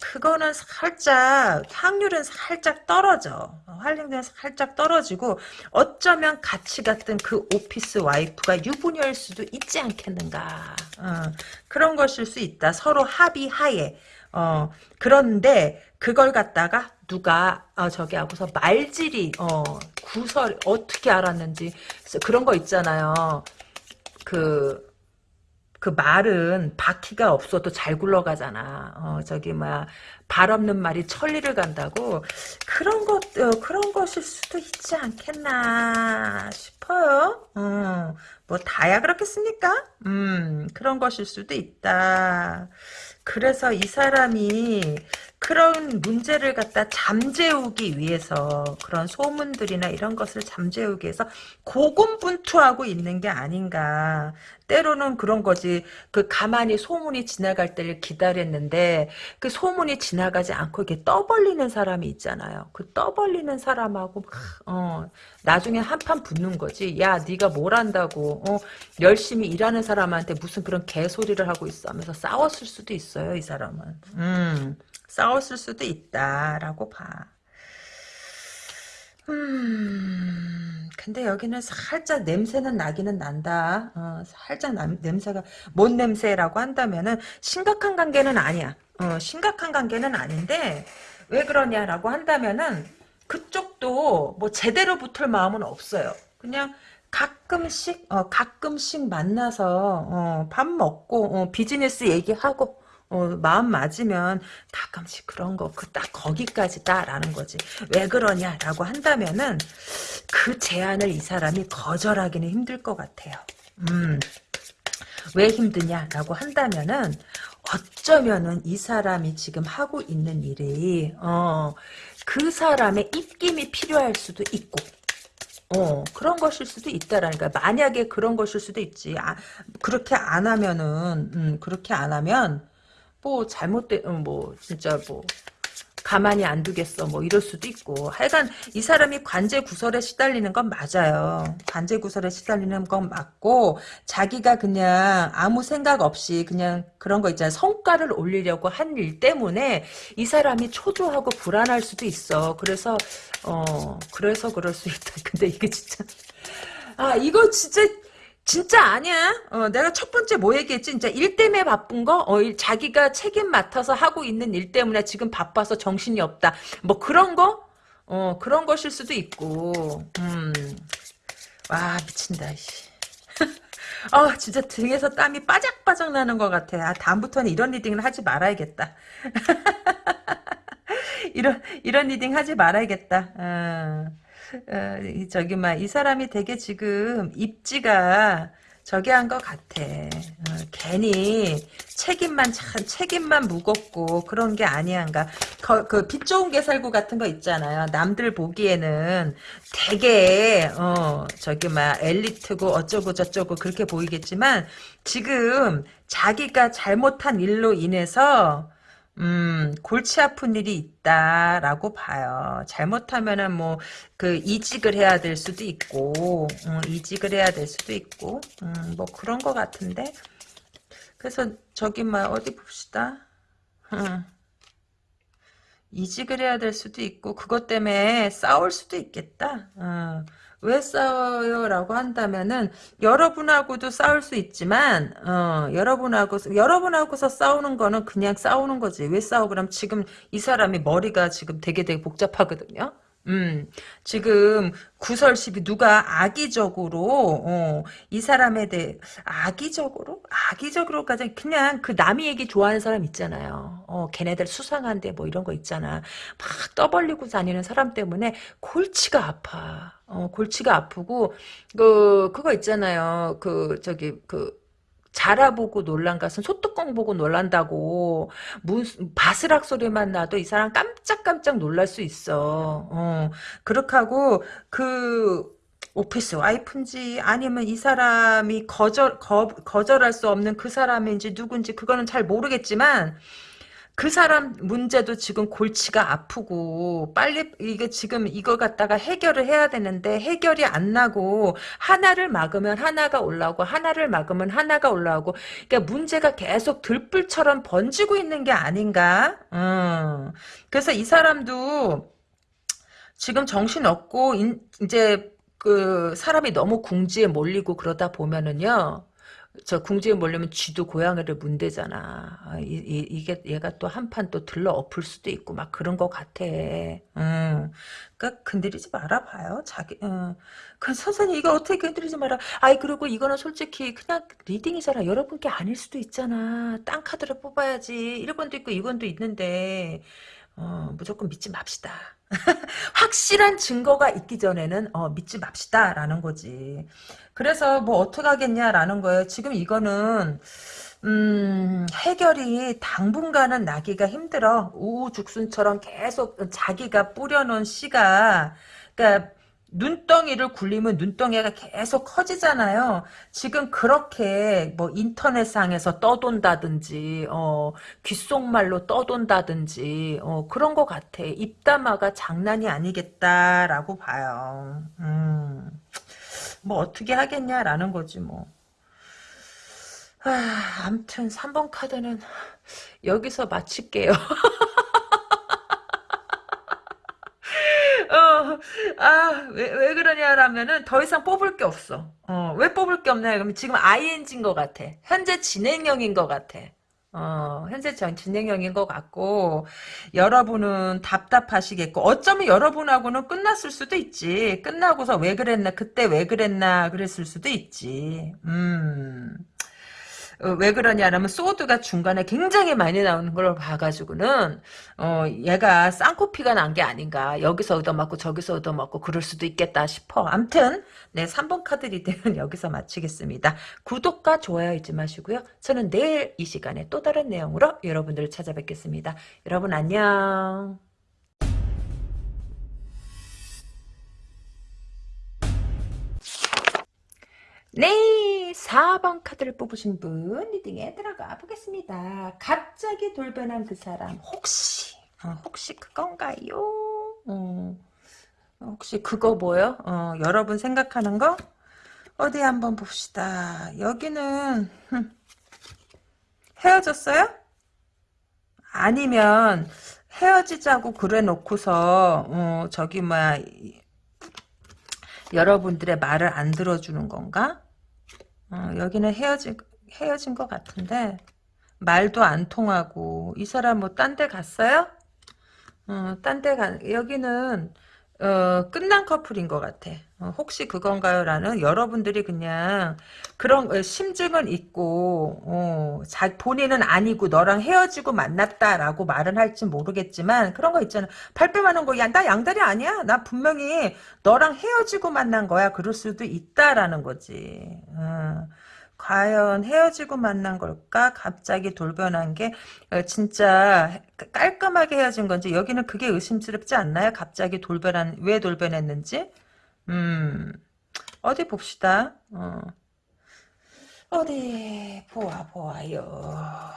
그거는 살짝, 확률은 살짝 떨어져. 확률은 살짝 떨어지고, 어쩌면 같이 갔던 그 오피스 와이프가 유부녀일 수도 있지 않겠는가. 어, 그런 것일 수 있다. 서로 합의하에. 어, 그런데, 그걸 갖다가 누가 어, 저기 하고서 말질이 어, 구설 어떻게 알았는지 그런 거 있잖아요. 그, 그 말은 바퀴가 없어도 잘 굴러가잖아. 어, 저기, 뭐야, 발 없는 말이 천리를 간다고. 그런 것, 어, 그런 것일 수도 있지 않겠나 싶어요. 어, 뭐, 다야 그렇겠습니까? 음, 그런 것일 수도 있다. 그래서 이 사람이 그런 문제를 갖다 잠재우기 위해서 그런 소문들이나 이런 것을 잠재우기 위해서 고군분투하고 있는 게 아닌가. 때로는 그런 거지. 그 가만히 소문이 지나갈 때를 기다렸는데 그 소문이 지나가지 않고 이렇게 떠벌리는 사람이 있잖아요. 그 떠벌리는 사람하고 어, 나중에 한판 붙는 거지. 야 네가 뭘 안다고 어, 열심히 일하는 사람한테 무슨 그런 개소리를 하고 있어 하면서 싸웠을 수도 있어요. 이 사람은. 음. 싸웠을 수도 있다라고 봐. 음, 근데 여기는 살짝 냄새는 나기는 난다. 어, 살짝 남, 냄새가, 뭔 냄새라고 한다면은 심각한 관계는 아니야. 어, 심각한 관계는 아닌데, 왜 그러냐라고 한다면은, 그쪽도 뭐 제대로 붙을 마음은 없어요. 그냥 가끔씩, 어, 가끔씩 만나서, 어, 밥 먹고, 어, 비즈니스 얘기하고, 어, 마음 맞으면 가끔씩 그런 거, 그 딱 거기까지다라는 거지. 왜 그러냐라고 한다면은 그 제안을 이 사람이 거절하기는 힘들 것 같아요. 음, 왜 힘드냐라고 한다면은 어쩌면은 이 사람이 지금 하고 있는 일이 어, 그 사람의 입김이 필요할 수도 있고 어, 그런 것일 수도 있다라는 거 만약에 그런 것일 수도 있지. 아, 그렇게 안 하면은, 음, 그렇게 안 하면, 뭐 잘못된 어, 뭐 진짜 뭐 가만히 안 두겠어 뭐 이럴 수도 있고. 하여간 이 사람이 관제 구설에 시달리는 건 맞아요. 관제 구설에 시달리는 건 맞고 자기가 그냥 아무 생각 없이 그냥 그런 거 있잖아요. 성과를 올리려고 한 일 때문에 이 사람이 초조하고 불안할 수도 있어. 그래서 어 그래서 그럴 수 있다. 근데 이게 진짜. 아 이거 진짜 진짜 아니야. 어, 내가 첫 번째 뭐 얘기했지? 진짜 일 때문에 바쁜 거? 어, 일, 자기가 책임 맡아서 하고 있는 일 때문에 지금 바빠서 정신이 없다. 뭐 그런 거? 어, 그런 것일 수도 있고. 음. 와, 미친다, 씨. 어, 진짜 등에서 땀이 빠작빠작 나는 것 같아. 아, 다음부터는 이런 reading을 하지 말아야겠다. 이런, 이런 reading 하지 말아야겠다. 어. 어, 저기 막이 사람이 되게 지금 입지가 저기 한것 같아. 어, 괜히 책임만 참 책임만 무겁고 그런 게 아니한가. 그빛 좋은 개살구 같은 거 있잖아요. 남들 보기에는 되게 어 저기 막 엘리트고 어쩌고 저쩌고 그렇게 보이겠지만 지금 자기가 잘못한 일로 인해서 음, 골치 아픈 일이 있다라고 봐요. 잘못하면은 뭐, 그, 이직을 해야 될 수도 있고, 음, 이직을 해야 될 수도 있고, 음, 뭐 그런 것 같은데. 그래서 저기 뭐, 어디 봅시다. 음, 이직을 해야 될 수도 있고, 그것 때문에 싸울 수도 있겠다. 어. 왜 싸워요? 라고 한다면은, 여러분하고도 싸울 수 있지만, 어, 여러분하고, 여러분하고서 싸우는 거는 그냥 싸우는 거지. 왜 싸워? 그럼 지금 이 사람이 머리가 지금 되게 되게 복잡하거든요? 음, 지금 구설십이 누가 악의적으로 어, 이 사람에 대해 악의적으로 악의적으로까지 그냥 그 남이 얘기 좋아하는 사람 있잖아요. 어, 걔네들 수상한데 뭐 이런 거 있잖아. 막 떠벌리고 다니는 사람 때문에 골치가 아파. 어, 골치가 아프고 그 그거 있잖아요. 그 저기 그 자라 보고 놀란 것은 소뚜껑 보고 놀란다고 무슨 바스락 소리만 나도 이 사람 깜짝깜짝 놀랄 수 있어. 어, 그렇게 하고 그 오피스 와이프인지 아니면 이 사람이 거절 거, 거절할 수 없는 그 사람인지 누군지 그거는 잘 모르겠지만 그 사람 문제도 지금 골치가 아프고 빨리 이게 지금 이거 갖다가 해결을 해야 되는데 해결이 안 나고 하나를 막으면 하나가 올라오고 하나를 막으면 하나가 올라오고 그러니까 문제가 계속 들불처럼 번지고 있는 게 아닌가? 음. 그래서 이 사람도 지금 정신 없고 이제 그 사람이 너무 궁지에 몰리고 그러다 보면은요. 저 궁지에 몰려면 쥐도 고양이를 문대잖아. 아, 이, 이, 게 얘가 또 한 판 또 들러 엎을 수도 있고 막 그런 거 같아. 응. 그러니까 건드리지 말아봐요. 자기. 응. 그 선생님 이거 어떻게 건드리지 마라. 아이 그리고 이거는 솔직히 그냥 리딩이잖아. 여러분께 아닐 수도 있잖아. 땅 카드를 뽑아야지. 1권도 있고 2권도 있는데 어, 무조건 믿지 맙시다. 확실한 증거가 있기 전에는 어, 믿지 맙시다 라는 거지. 그래서 뭐 어떻게 하겠냐라는 거예요. 지금 이거는 음, 해결이 당분간은 나기가 힘들어. 우후죽순처럼 계속 자기가 뿌려놓은 씨가 그러니까 눈덩이를 굴리면 눈덩이가 계속 커지잖아요. 지금 그렇게 뭐 인터넷상에서 떠돈다든지 어, 귓속말로 떠돈다든지 어, 그런 것 같아. 입담화가 장난이 아니겠다라고 봐요. 음, 뭐 어떻게 하겠냐라는 거지 뭐. 아, 암튼 3번 카드는 여기서 마칠게요. 어, 아, 왜, 왜 그러냐라면은 더 이상 뽑을 게 없어. 어, 왜 뽑을 게 없냐? 그러면 지금 ING인 것 같아. 현재 진행형인 것 같아. 어, 현재 전 진행형인 것 같고, 여러분은 답답하시겠고, 어쩌면 여러분하고는 끝났을 수도 있지. 끝나고서 왜 그랬나, 그때 왜 그랬나, 그랬을 수도 있지. 음. 어, 왜 그러냐면 sword가 중간에 굉장히 많이 나오는 걸 봐가지고는 어, 얘가 쌍코피가 난 게 아닌가. 여기서 얻어맞고 저기서 얻어맞고 그럴 수도 있겠다 싶어. 암튼 네 3번 카드 reading은 여기서 마치겠습니다. 구독과 좋아요 잊지 마시고요. 저는 내일 이 시간에 또 다른 내용으로 여러분들을 찾아뵙겠습니다. 여러분 안녕. 네, 4번 카드를 뽑으신 분 리딩에 들어가 보겠습니다. 갑자기 돌변한 그 사람 혹시 어, 혹시 그건가요? 어, 혹시 그거 뭐요? 어, 여러분 생각하는 거? 어디 한번 봅시다. 여기는 흠, 헤어졌어요? 아니면 헤어지자고 그래 놓고서 어, 저기 뭐야 여러분들의 말을 안 들어주는 건가? 어, 여기는 헤어진, 헤어진 것 같은데, 말도 안 통하고, 이 사람 뭐 딴 데 갔어요? 어, 딴데 가, 여기는, 어, 끝난 커플인 것 같아. 어, 혹시 그건가요? 라는 여러분들이 그냥 그런 어, 심증은 있고 어, 자, 본인은 아니고 너랑 헤어지고 만났다라고 말은 할지 모르겠지만 그런 거 있잖아. 발뺌하는 거. 야, 나 양다리 아니야. 나 분명히 너랑 헤어지고 만난 거야. 그럴 수도 있다라는 거지. 어. 과연 헤어지고 만난 걸까? 갑자기 돌변한 게 어, 진짜 깔끔하게 헤어진 건지 여기는 그게 의심스럽지 않나요? 갑자기 돌변한 왜 돌변했는지? 음 어디 봅시다. 어. 어디 보아 보아요.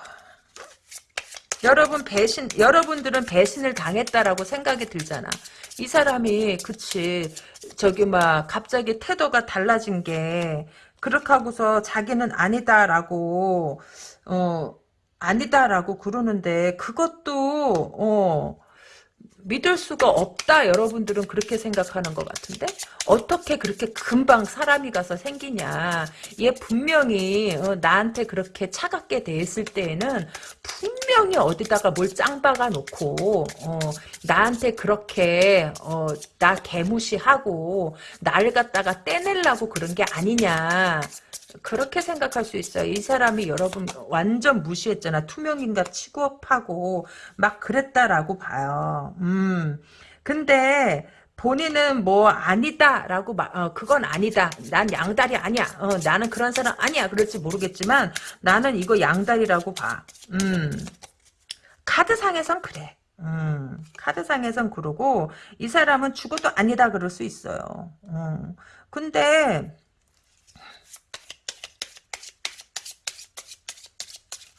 여러분 배신 여러분들은 배신을 당했다라고 생각이 들잖아. 이 사람이 그치 저기 막 갑자기 태도가 달라진 게 그렇게 하고서 자기는 아니다라고 어 아니다라고 그러는데 그것도 어 믿을 수가 없다. 여러분들은 그렇게 생각하는 것 같은데 어떻게 그렇게 금방 사람이 가서 생기냐. 얘 분명히 어, 나한테 그렇게 차갑게 돼 있을 때에는 분명히 어디다가 뭘 짱박아 놓고 어, 나한테 그렇게 어, 나 개무시하고 나를 갖다가 떼내려고 그런 게 아니냐 그렇게 생각할 수 있어요. 이 사람이 여러분 완전 무시했잖아. 투명인간 취급하고 막 그랬다라고 봐요. 음. 근데 본인은 뭐 아니다라고 막 어, 그건 아니다. 난 양다리 아니야. 어, 나는 그런 사람 아니야. 그럴지 모르겠지만 나는 이거 양다리라고 봐. 음. 카드상에선 그래. 음, 카드상에선 그러고 이 사람은 죽어도 아니다 그럴 수 있어요. 음. 근데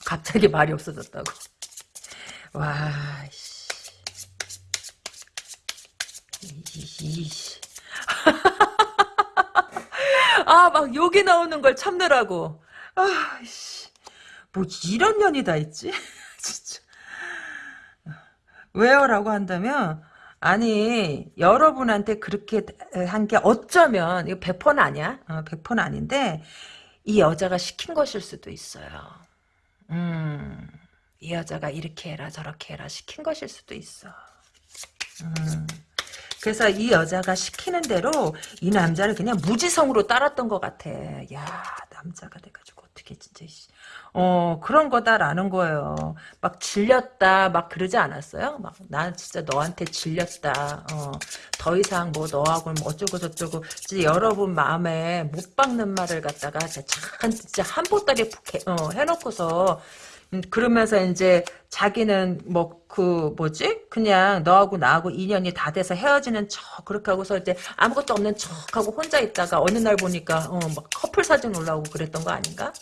갑자기 말이 없어졌다고. 와, 씨. 이씨. 아, 막 욕이 나오는 걸 참느라고. 아, 씨. 뭐 이런 년이 다 있지? 진짜. 왜요? 라고 한다면, 아니, 여러분한테 그렇게 한 게 어쩌면, 이거 100%는 아니야? 어, 100%는 아닌데, 이 여자가 시킨 것일 수도 있어요. 음, 이 여자가 이렇게 해라 저렇게 해라 시킨 것일 수도 있어. 음, 그래서 이 여자가 시키는 대로 이 남자를 그냥 무지성으로 따랐던 것 같아. 야 남자가 돼가지고 어떻게 진짜 어 그런 거다라는 거예요. 막 질렸다 막 그러지 않았어요? 막난 진짜 너한테 질렸다. 어, 더 이상 뭐 너하고 뭐 어쩌고 저쩌고 여러분 마음에 못 박는 말을 갖다가 참 진짜 한 보따리 어, 해놓고서 음, 그러면서 이제 자기는 뭐 그 뭐지 그냥 너하고 나하고 인연이 다 돼서 헤어지는 척 그렇게 하고서 이제 아무것도 없는 척하고 혼자 있다가 어느 날 보니까 어 막 커플 사진 올라오고 그랬던 거 아닌가?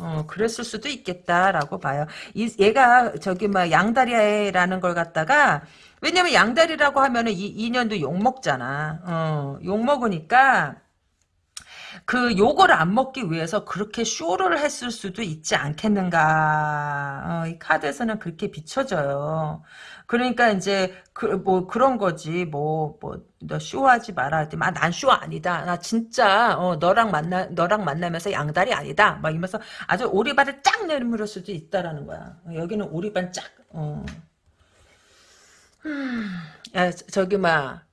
어, 그랬을 수도 있겠다라고 봐요. 이, 얘가 저기 막 양다리라는 걸 갖다가 왜냐면 양다리라고 하면은 이 인연도 욕 먹잖아. 어, 욕 먹으니까 그 요거를 안 먹기 위해서 그렇게 쇼를 했을 수도 있지 않겠는가. 어, 이 카드에서는 그렇게 비춰져요. 그러니까 이제 그 뭐 그런 거지. 뭐 뭐 너 쇼하지 마라. 아, 난쇼 아니다. 나 진짜 어, 너랑 만나 너랑 만나면서 양다리 아니다. 막 이러면서 아주 오리발을 쫙 내밀을 수도 있다라는 거야. 여기는 오리발 쫙. 어. 야, 저기 막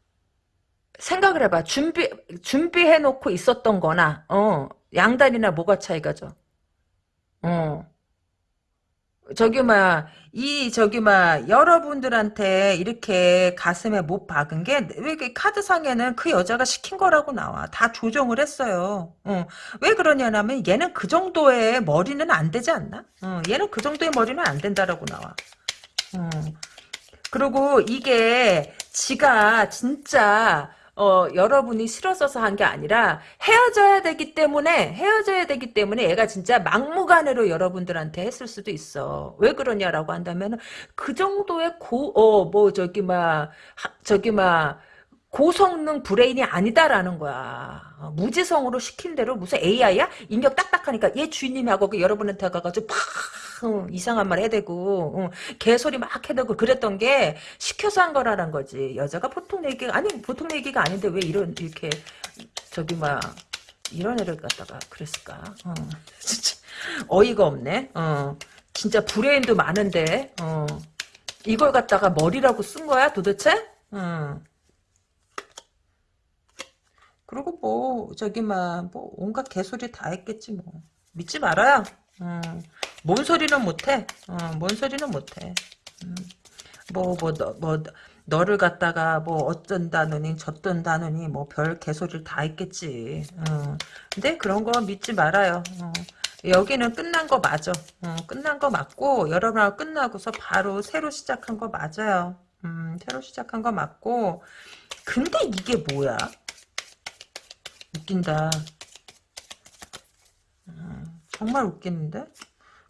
생각을 해봐. 준비, 준비해놓고 있었던 거나, 어, 양다리나 뭐가 차이가죠? 어. 저기, 막, 이, 저기, 막, 여러분들한테 이렇게 가슴에 못 박은 게, 왜 카드상에는 그 여자가 시킨 거라고 나와. 다 조정을 했어요. 어. 왜 그러냐면, 얘는 그 정도의 머리는 안 되지 않나? 어. 얘는 그 정도의 머리는 안 된다라고 나와. 어. 그리고 이게, 지가 진짜, 어, 여러분이 싫어서서 한 게 아니라 헤어져야 되기 때문에 헤어져야 되기 때문에 얘가 진짜 막무가내로 여러분들한테 했을 수도 있어. 왜 그러냐라고 한다면 그 정도의 고 어 뭐 저기 막 저기 막 고성능 브레인이 아니다라는 거야. 어, 무지성으로 시킨 대로 무슨 AI야? 입력 딱딱하니까 얘 주인님하고 그 여러분한테 가가지고 팍 어, 이상한 말 해대고 어, 개소리 막 해대고 그랬던 게 시켜서 한 거라는 거지. 여자가 보통 얘기가 아니 보통 얘기가 아닌데 왜 이런 이렇게 저기 막 이런 애를 갖다가 그랬을까? 어, 진짜 어이가 없네. 어, 진짜 브레인도 많은데 어, 이걸 갖다가 머리라고 쓴 거야 도대체? 어. 그리고 뭐 저기 막뭐 온갖 개소리 다 했겠지 뭐 믿지 말아요. 음, 뭔 소리는 못해. 어, 뭔 소리는 못해. 음, 뭐, 뭐, 너, 뭐, 너를 갖다가 뭐 어쩐다느니 저쩐다느니 뭐 별 개소리를 다 했겠지. 어. 근데 그런 거 믿지 말아요. 어. 여기는 끝난 거 맞아. 어, 끝난 거 맞고 여러분하고 끝나고서 바로 새로 시작한 거 맞아요. 음, 새로 시작한 거 맞고 근데 이게 뭐야? 웃긴다. 음, 정말 웃기는데?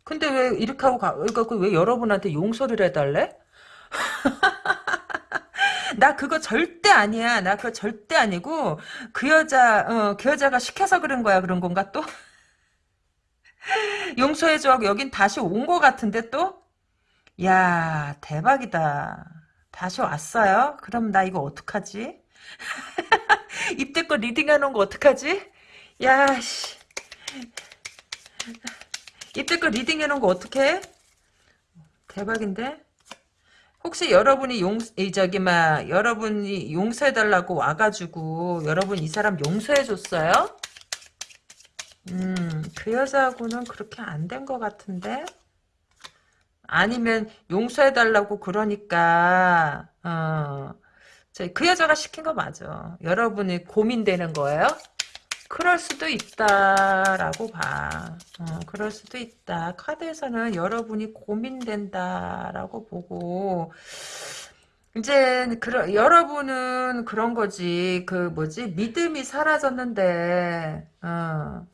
근데 왜 이렇게 하고 가, 그러니까 왜 여러분한테 용서를 해달래? 나 그거 절대 아니야. 나 그거 절대 아니고 그 여자 어, 그 여자가 시켜서 그런 거야. 그런 건가 또? 용서해줘 하고 여긴 다시 온 거 같은데 또? 야 대박이다. 다시 왔어요? 그럼 나 이거 어떡하지? 입대껏 리딩해놓은 거 어떡하지? 야 씨. 입대껏 리딩해놓은 거 어떡해? 대박인데? 혹시 여러분이 용, 이, 저기, 막, 여러분이 용서해달라고 와가지고, 여러분 이 사람 용서해줬어요? 음, 그 여자하고는 그렇게 안 된 것 같은데? 아니면 용서해달라고 그러니까, 어, 저, 그 여자가 시킨 거 맞아. 여러분이 고민되는 거예요? 그럴 수도 있다라고 봐. 어, 그럴 수도 있다. 카드에서는 여러분이 고민된다라고 보고 이제 그러, 여러분은 그런 거지. 그 뭐지 믿음이 사라졌는데 어,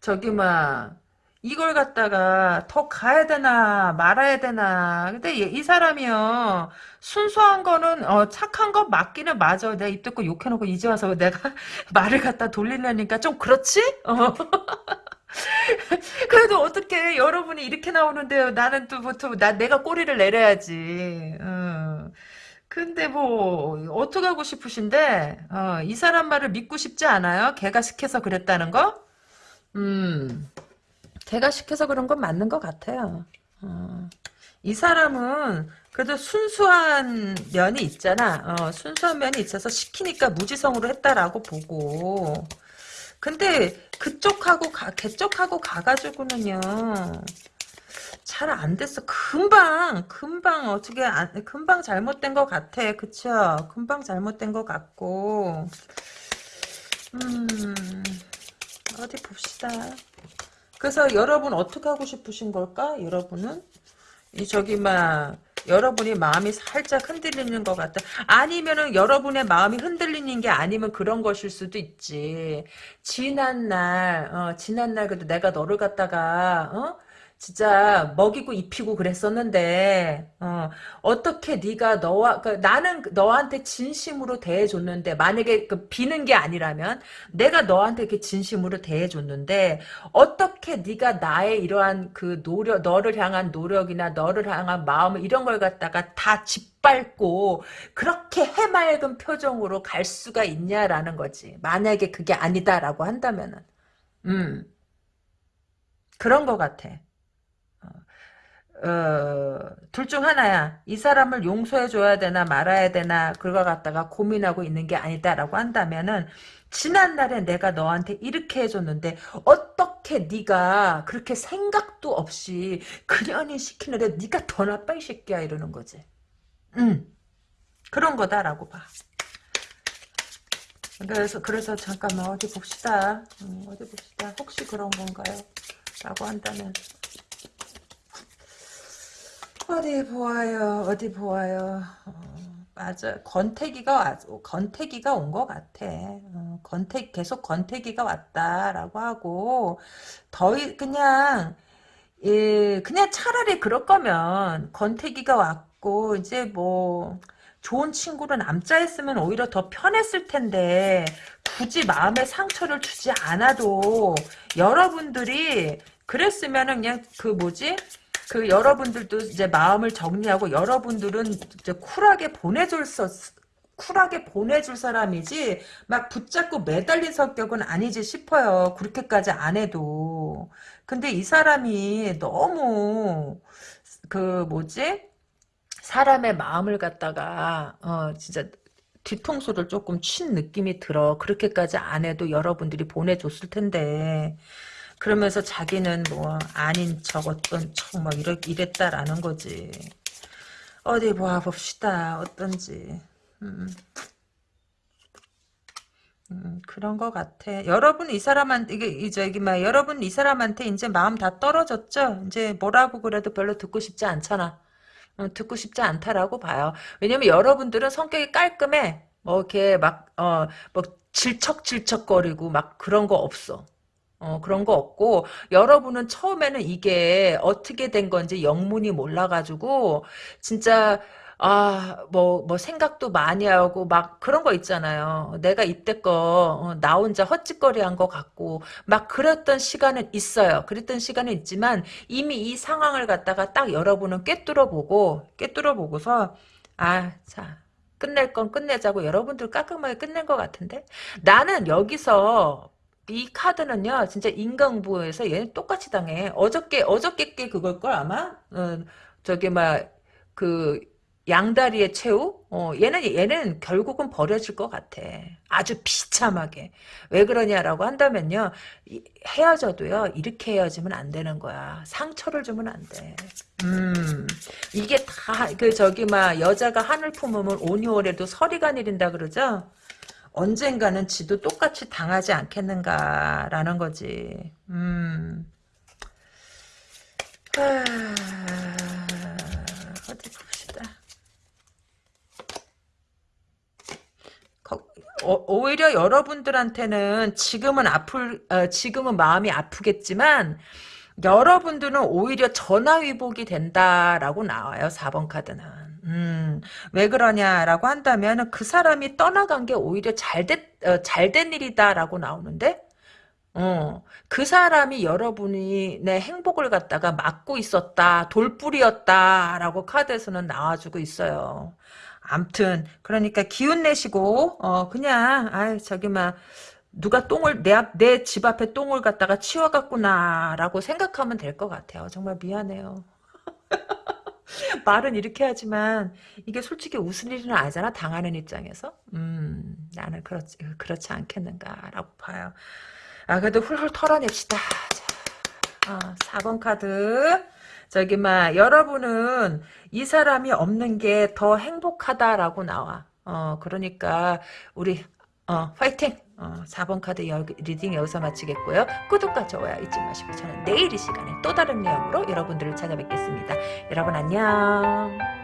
저기 막 이걸 갖다가 더 가야 되나 말아야 되나 근데 이 사람이요 순수한 거는 어, 착한 거 맞기는 맞아 내가 입 닫고 욕해놓고 이제 와서 내가 말을 갖다 돌리려니까 좀 그렇지? 어. 그래도 어떻게 여러분이 이렇게 나오는데요 나는 또 보통 나 내가 꼬리를 내려야지 어. 근데 뭐 어떻게 하고 싶으신데 어, 이 사람 말을 믿고 싶지 않아요? 걔가 시켜서 그랬다는 거? 음 걔가 시켜서 그런 건 맞는 것 같아요. 어. 이 사람은 그래도 순수한 면이 있잖아. 어, 순수한 면이 있어서 시키니까 무지성으로 했다라고 보고. 근데 그쪽하고 가, 걔쪽하고 가가지고는요. 잘 안 됐어. 금방, 금방 어떻게 안, 금방 잘못된 것 같아. 그쵸? 금방 잘못된 것 같고. 음, 어디 봅시다. 그래서 여러분 어떻게 하고 싶으신 걸까? 여러분은 이 저기 막 여러분이 마음이 살짝 흔들리는 것 같다. 아니면은 여러분의 마음이 흔들리는 게 아니면 그런 것일 수도 있지. 지난 날, 어, 지난 날 그래도 내가 너를 갖다가 어? 진짜 먹이고 입히고 그랬었는데 어, 어떻게 네가 너와 그, 나는 너한테 진심으로 대해줬는데 만약에 그 비는 게 아니라면 내가 너한테 이렇게 진심으로 대해줬는데 어떻게 네가 나의 이러한 그 노력 너를 향한 노력이나 너를 향한 마음 이런 걸 갖다가 다 짓밟고 그렇게 해맑은 표정으로 갈 수가 있냐라는 거지. 만약에 그게 아니다라고 한다면은. 음. 그런 것 같아. 어, 둘 중 하나야. 이 사람을 용서해줘야 되나 말아야 되나 그걸 갖다가 고민하고 있는 게 아니다라고 한다면은 지난날에 내가 너한테 이렇게 해줬는데 어떻게 네가 그렇게 생각도 없이 그년이 시키는데 네가 더 나빠 이 새끼야 이러는 거지. 응. 그런 거다라고 봐. 그래서 그래서 잠깐만 어디 봅시다. 음, 어디 봅시다. 혹시 그런 건가요? 라고 한다면 어디 보아요. 어디 보아요. 어, 맞아. 권태기가 권태기가 온 것 같아. 어, 권태 계속 권태기가 왔다라고 하고 더 그냥 예, 그냥 차라리 그럴 거면 권태기가 왔고 이제 뭐 좋은 친구로 남자 했으면 오히려 더 편했을 텐데 굳이 마음에 상처를 주지 않아도 여러분들이 그랬으면은 그냥 그 뭐지 그 여러분들도 이제 마음을 정리하고 여러분들은 이제 쿨하게 보내줄 수 쿨하게 보내줄 사람이지 막 붙잡고 매달린 성격은 아니지 싶어요. 그렇게까지 안 해도. 근데 이 사람이 너무 그 뭐지? 사람의 마음을 갖다가 어 진짜 뒤통수를 조금 친 느낌이 들어. 그렇게까지 안 해도 여러분들이 보내줬을 텐데 그러면서 자기는 뭐 아닌 척 어떤 척막 이랬, 이랬다라는 거지. 어디 봐 봅시다. 어떤지. 음. 음, 그런 것 같아. 여러분 이 사람한테 이게 이 저기 막 여러분 이 사람한테 이제 마음 다 떨어졌죠. 이제 뭐라고 그래도 별로 듣고 싶지 않잖아. 어, 듣고 싶지 않다라고 봐요. 왜냐면 여러분들은 성격이 깔끔해. 뭐 이렇게 막어뭐 질척질척거리고 막 그런 거 없어. 어, 그런 거 없고, 여러분은 처음에는 이게 어떻게 된 건지 영문이 몰라가지고, 진짜, 아, 뭐, 뭐, 생각도 많이 하고, 막, 그런 거 있잖아요. 내가 이때껏, 어, 나 혼자 헛짓거리 한 거 같고, 막, 그랬던 시간은 있어요. 그랬던 시간은 있지만, 이미 이 상황을 갖다가 딱 여러분은 꿰뚫어 보고, 꿰뚫어 보고서, 아, 자, 끝낼 건 끝내자고 여러분들 깔끔하게 끝낸 것 같은데? 나는 여기서, 이 카드는요, 진짜 인강부에서 얘는 똑같이 당해. 어저께, 어저께 게 그걸걸, 아마? 어, 저기, 막, 그, 양다리의 최후? 어, 얘는, 얘는 결국은 버려질 것 같아. 아주 비참하게. 왜 그러냐라고 한다면요, 이- 헤어져도요, 이렇게 헤어지면 안 되는 거야. 상처를 주면 안 돼. 음, 이게 다, 그, 저기, 막, 여자가 한을 품으면 온이월에도 서리가 내린다 그러죠? 언젠가는 지도 똑같이 당하지 않겠는가라는 거지. 음. 아, 어디 봅시다. 거- 어, 오히려 여러분들한테는 지금은 아플, 어, 지금은 마음이 아프겠지만, 여러분들은 오히려 전화위복이 된다라고 나와요. 4번 카드는. 음, 왜 그러냐라고 한다면 그 사람이 떠나간 게 오히려 잘된, 어, 잘된 일이다라고 나오는데, 어, 그 사람이 여러분이 내 행복을 갖다가 막고 있었다, 돌뿌리였다라고 카드에서는 나와주고 있어요. 암튼, 그러니까 기운 내시고, 어, 그냥, 아 저기, 막, 누가 똥을, 내 앞, 내 집 앞에 똥을 갖다가 치워갔구나라고 생각하면 될 것 같아요. 정말 미안해요. 말은 이렇게 하지만 이게 솔직히 웃을 일은 아니잖아 당하는 입장에서? 음 나는 그렇지 그렇지 않겠는가라고 봐요. 아 그래도 훌훌 털어냅시다. 자, 어, 4번 카드. 저기 막 여러분은 이 사람이 없는 게 더 행복하다라고 나와. 어 그러니까 우리 어 파이팅 어, 4번 카드 여, reading 여기서 마치겠고요. 구독과 좋아요 잊지 마시고 저는 내일 이 시간에 또 다른 내용으로 여러분들을 찾아뵙겠습니다. 여러분 안녕.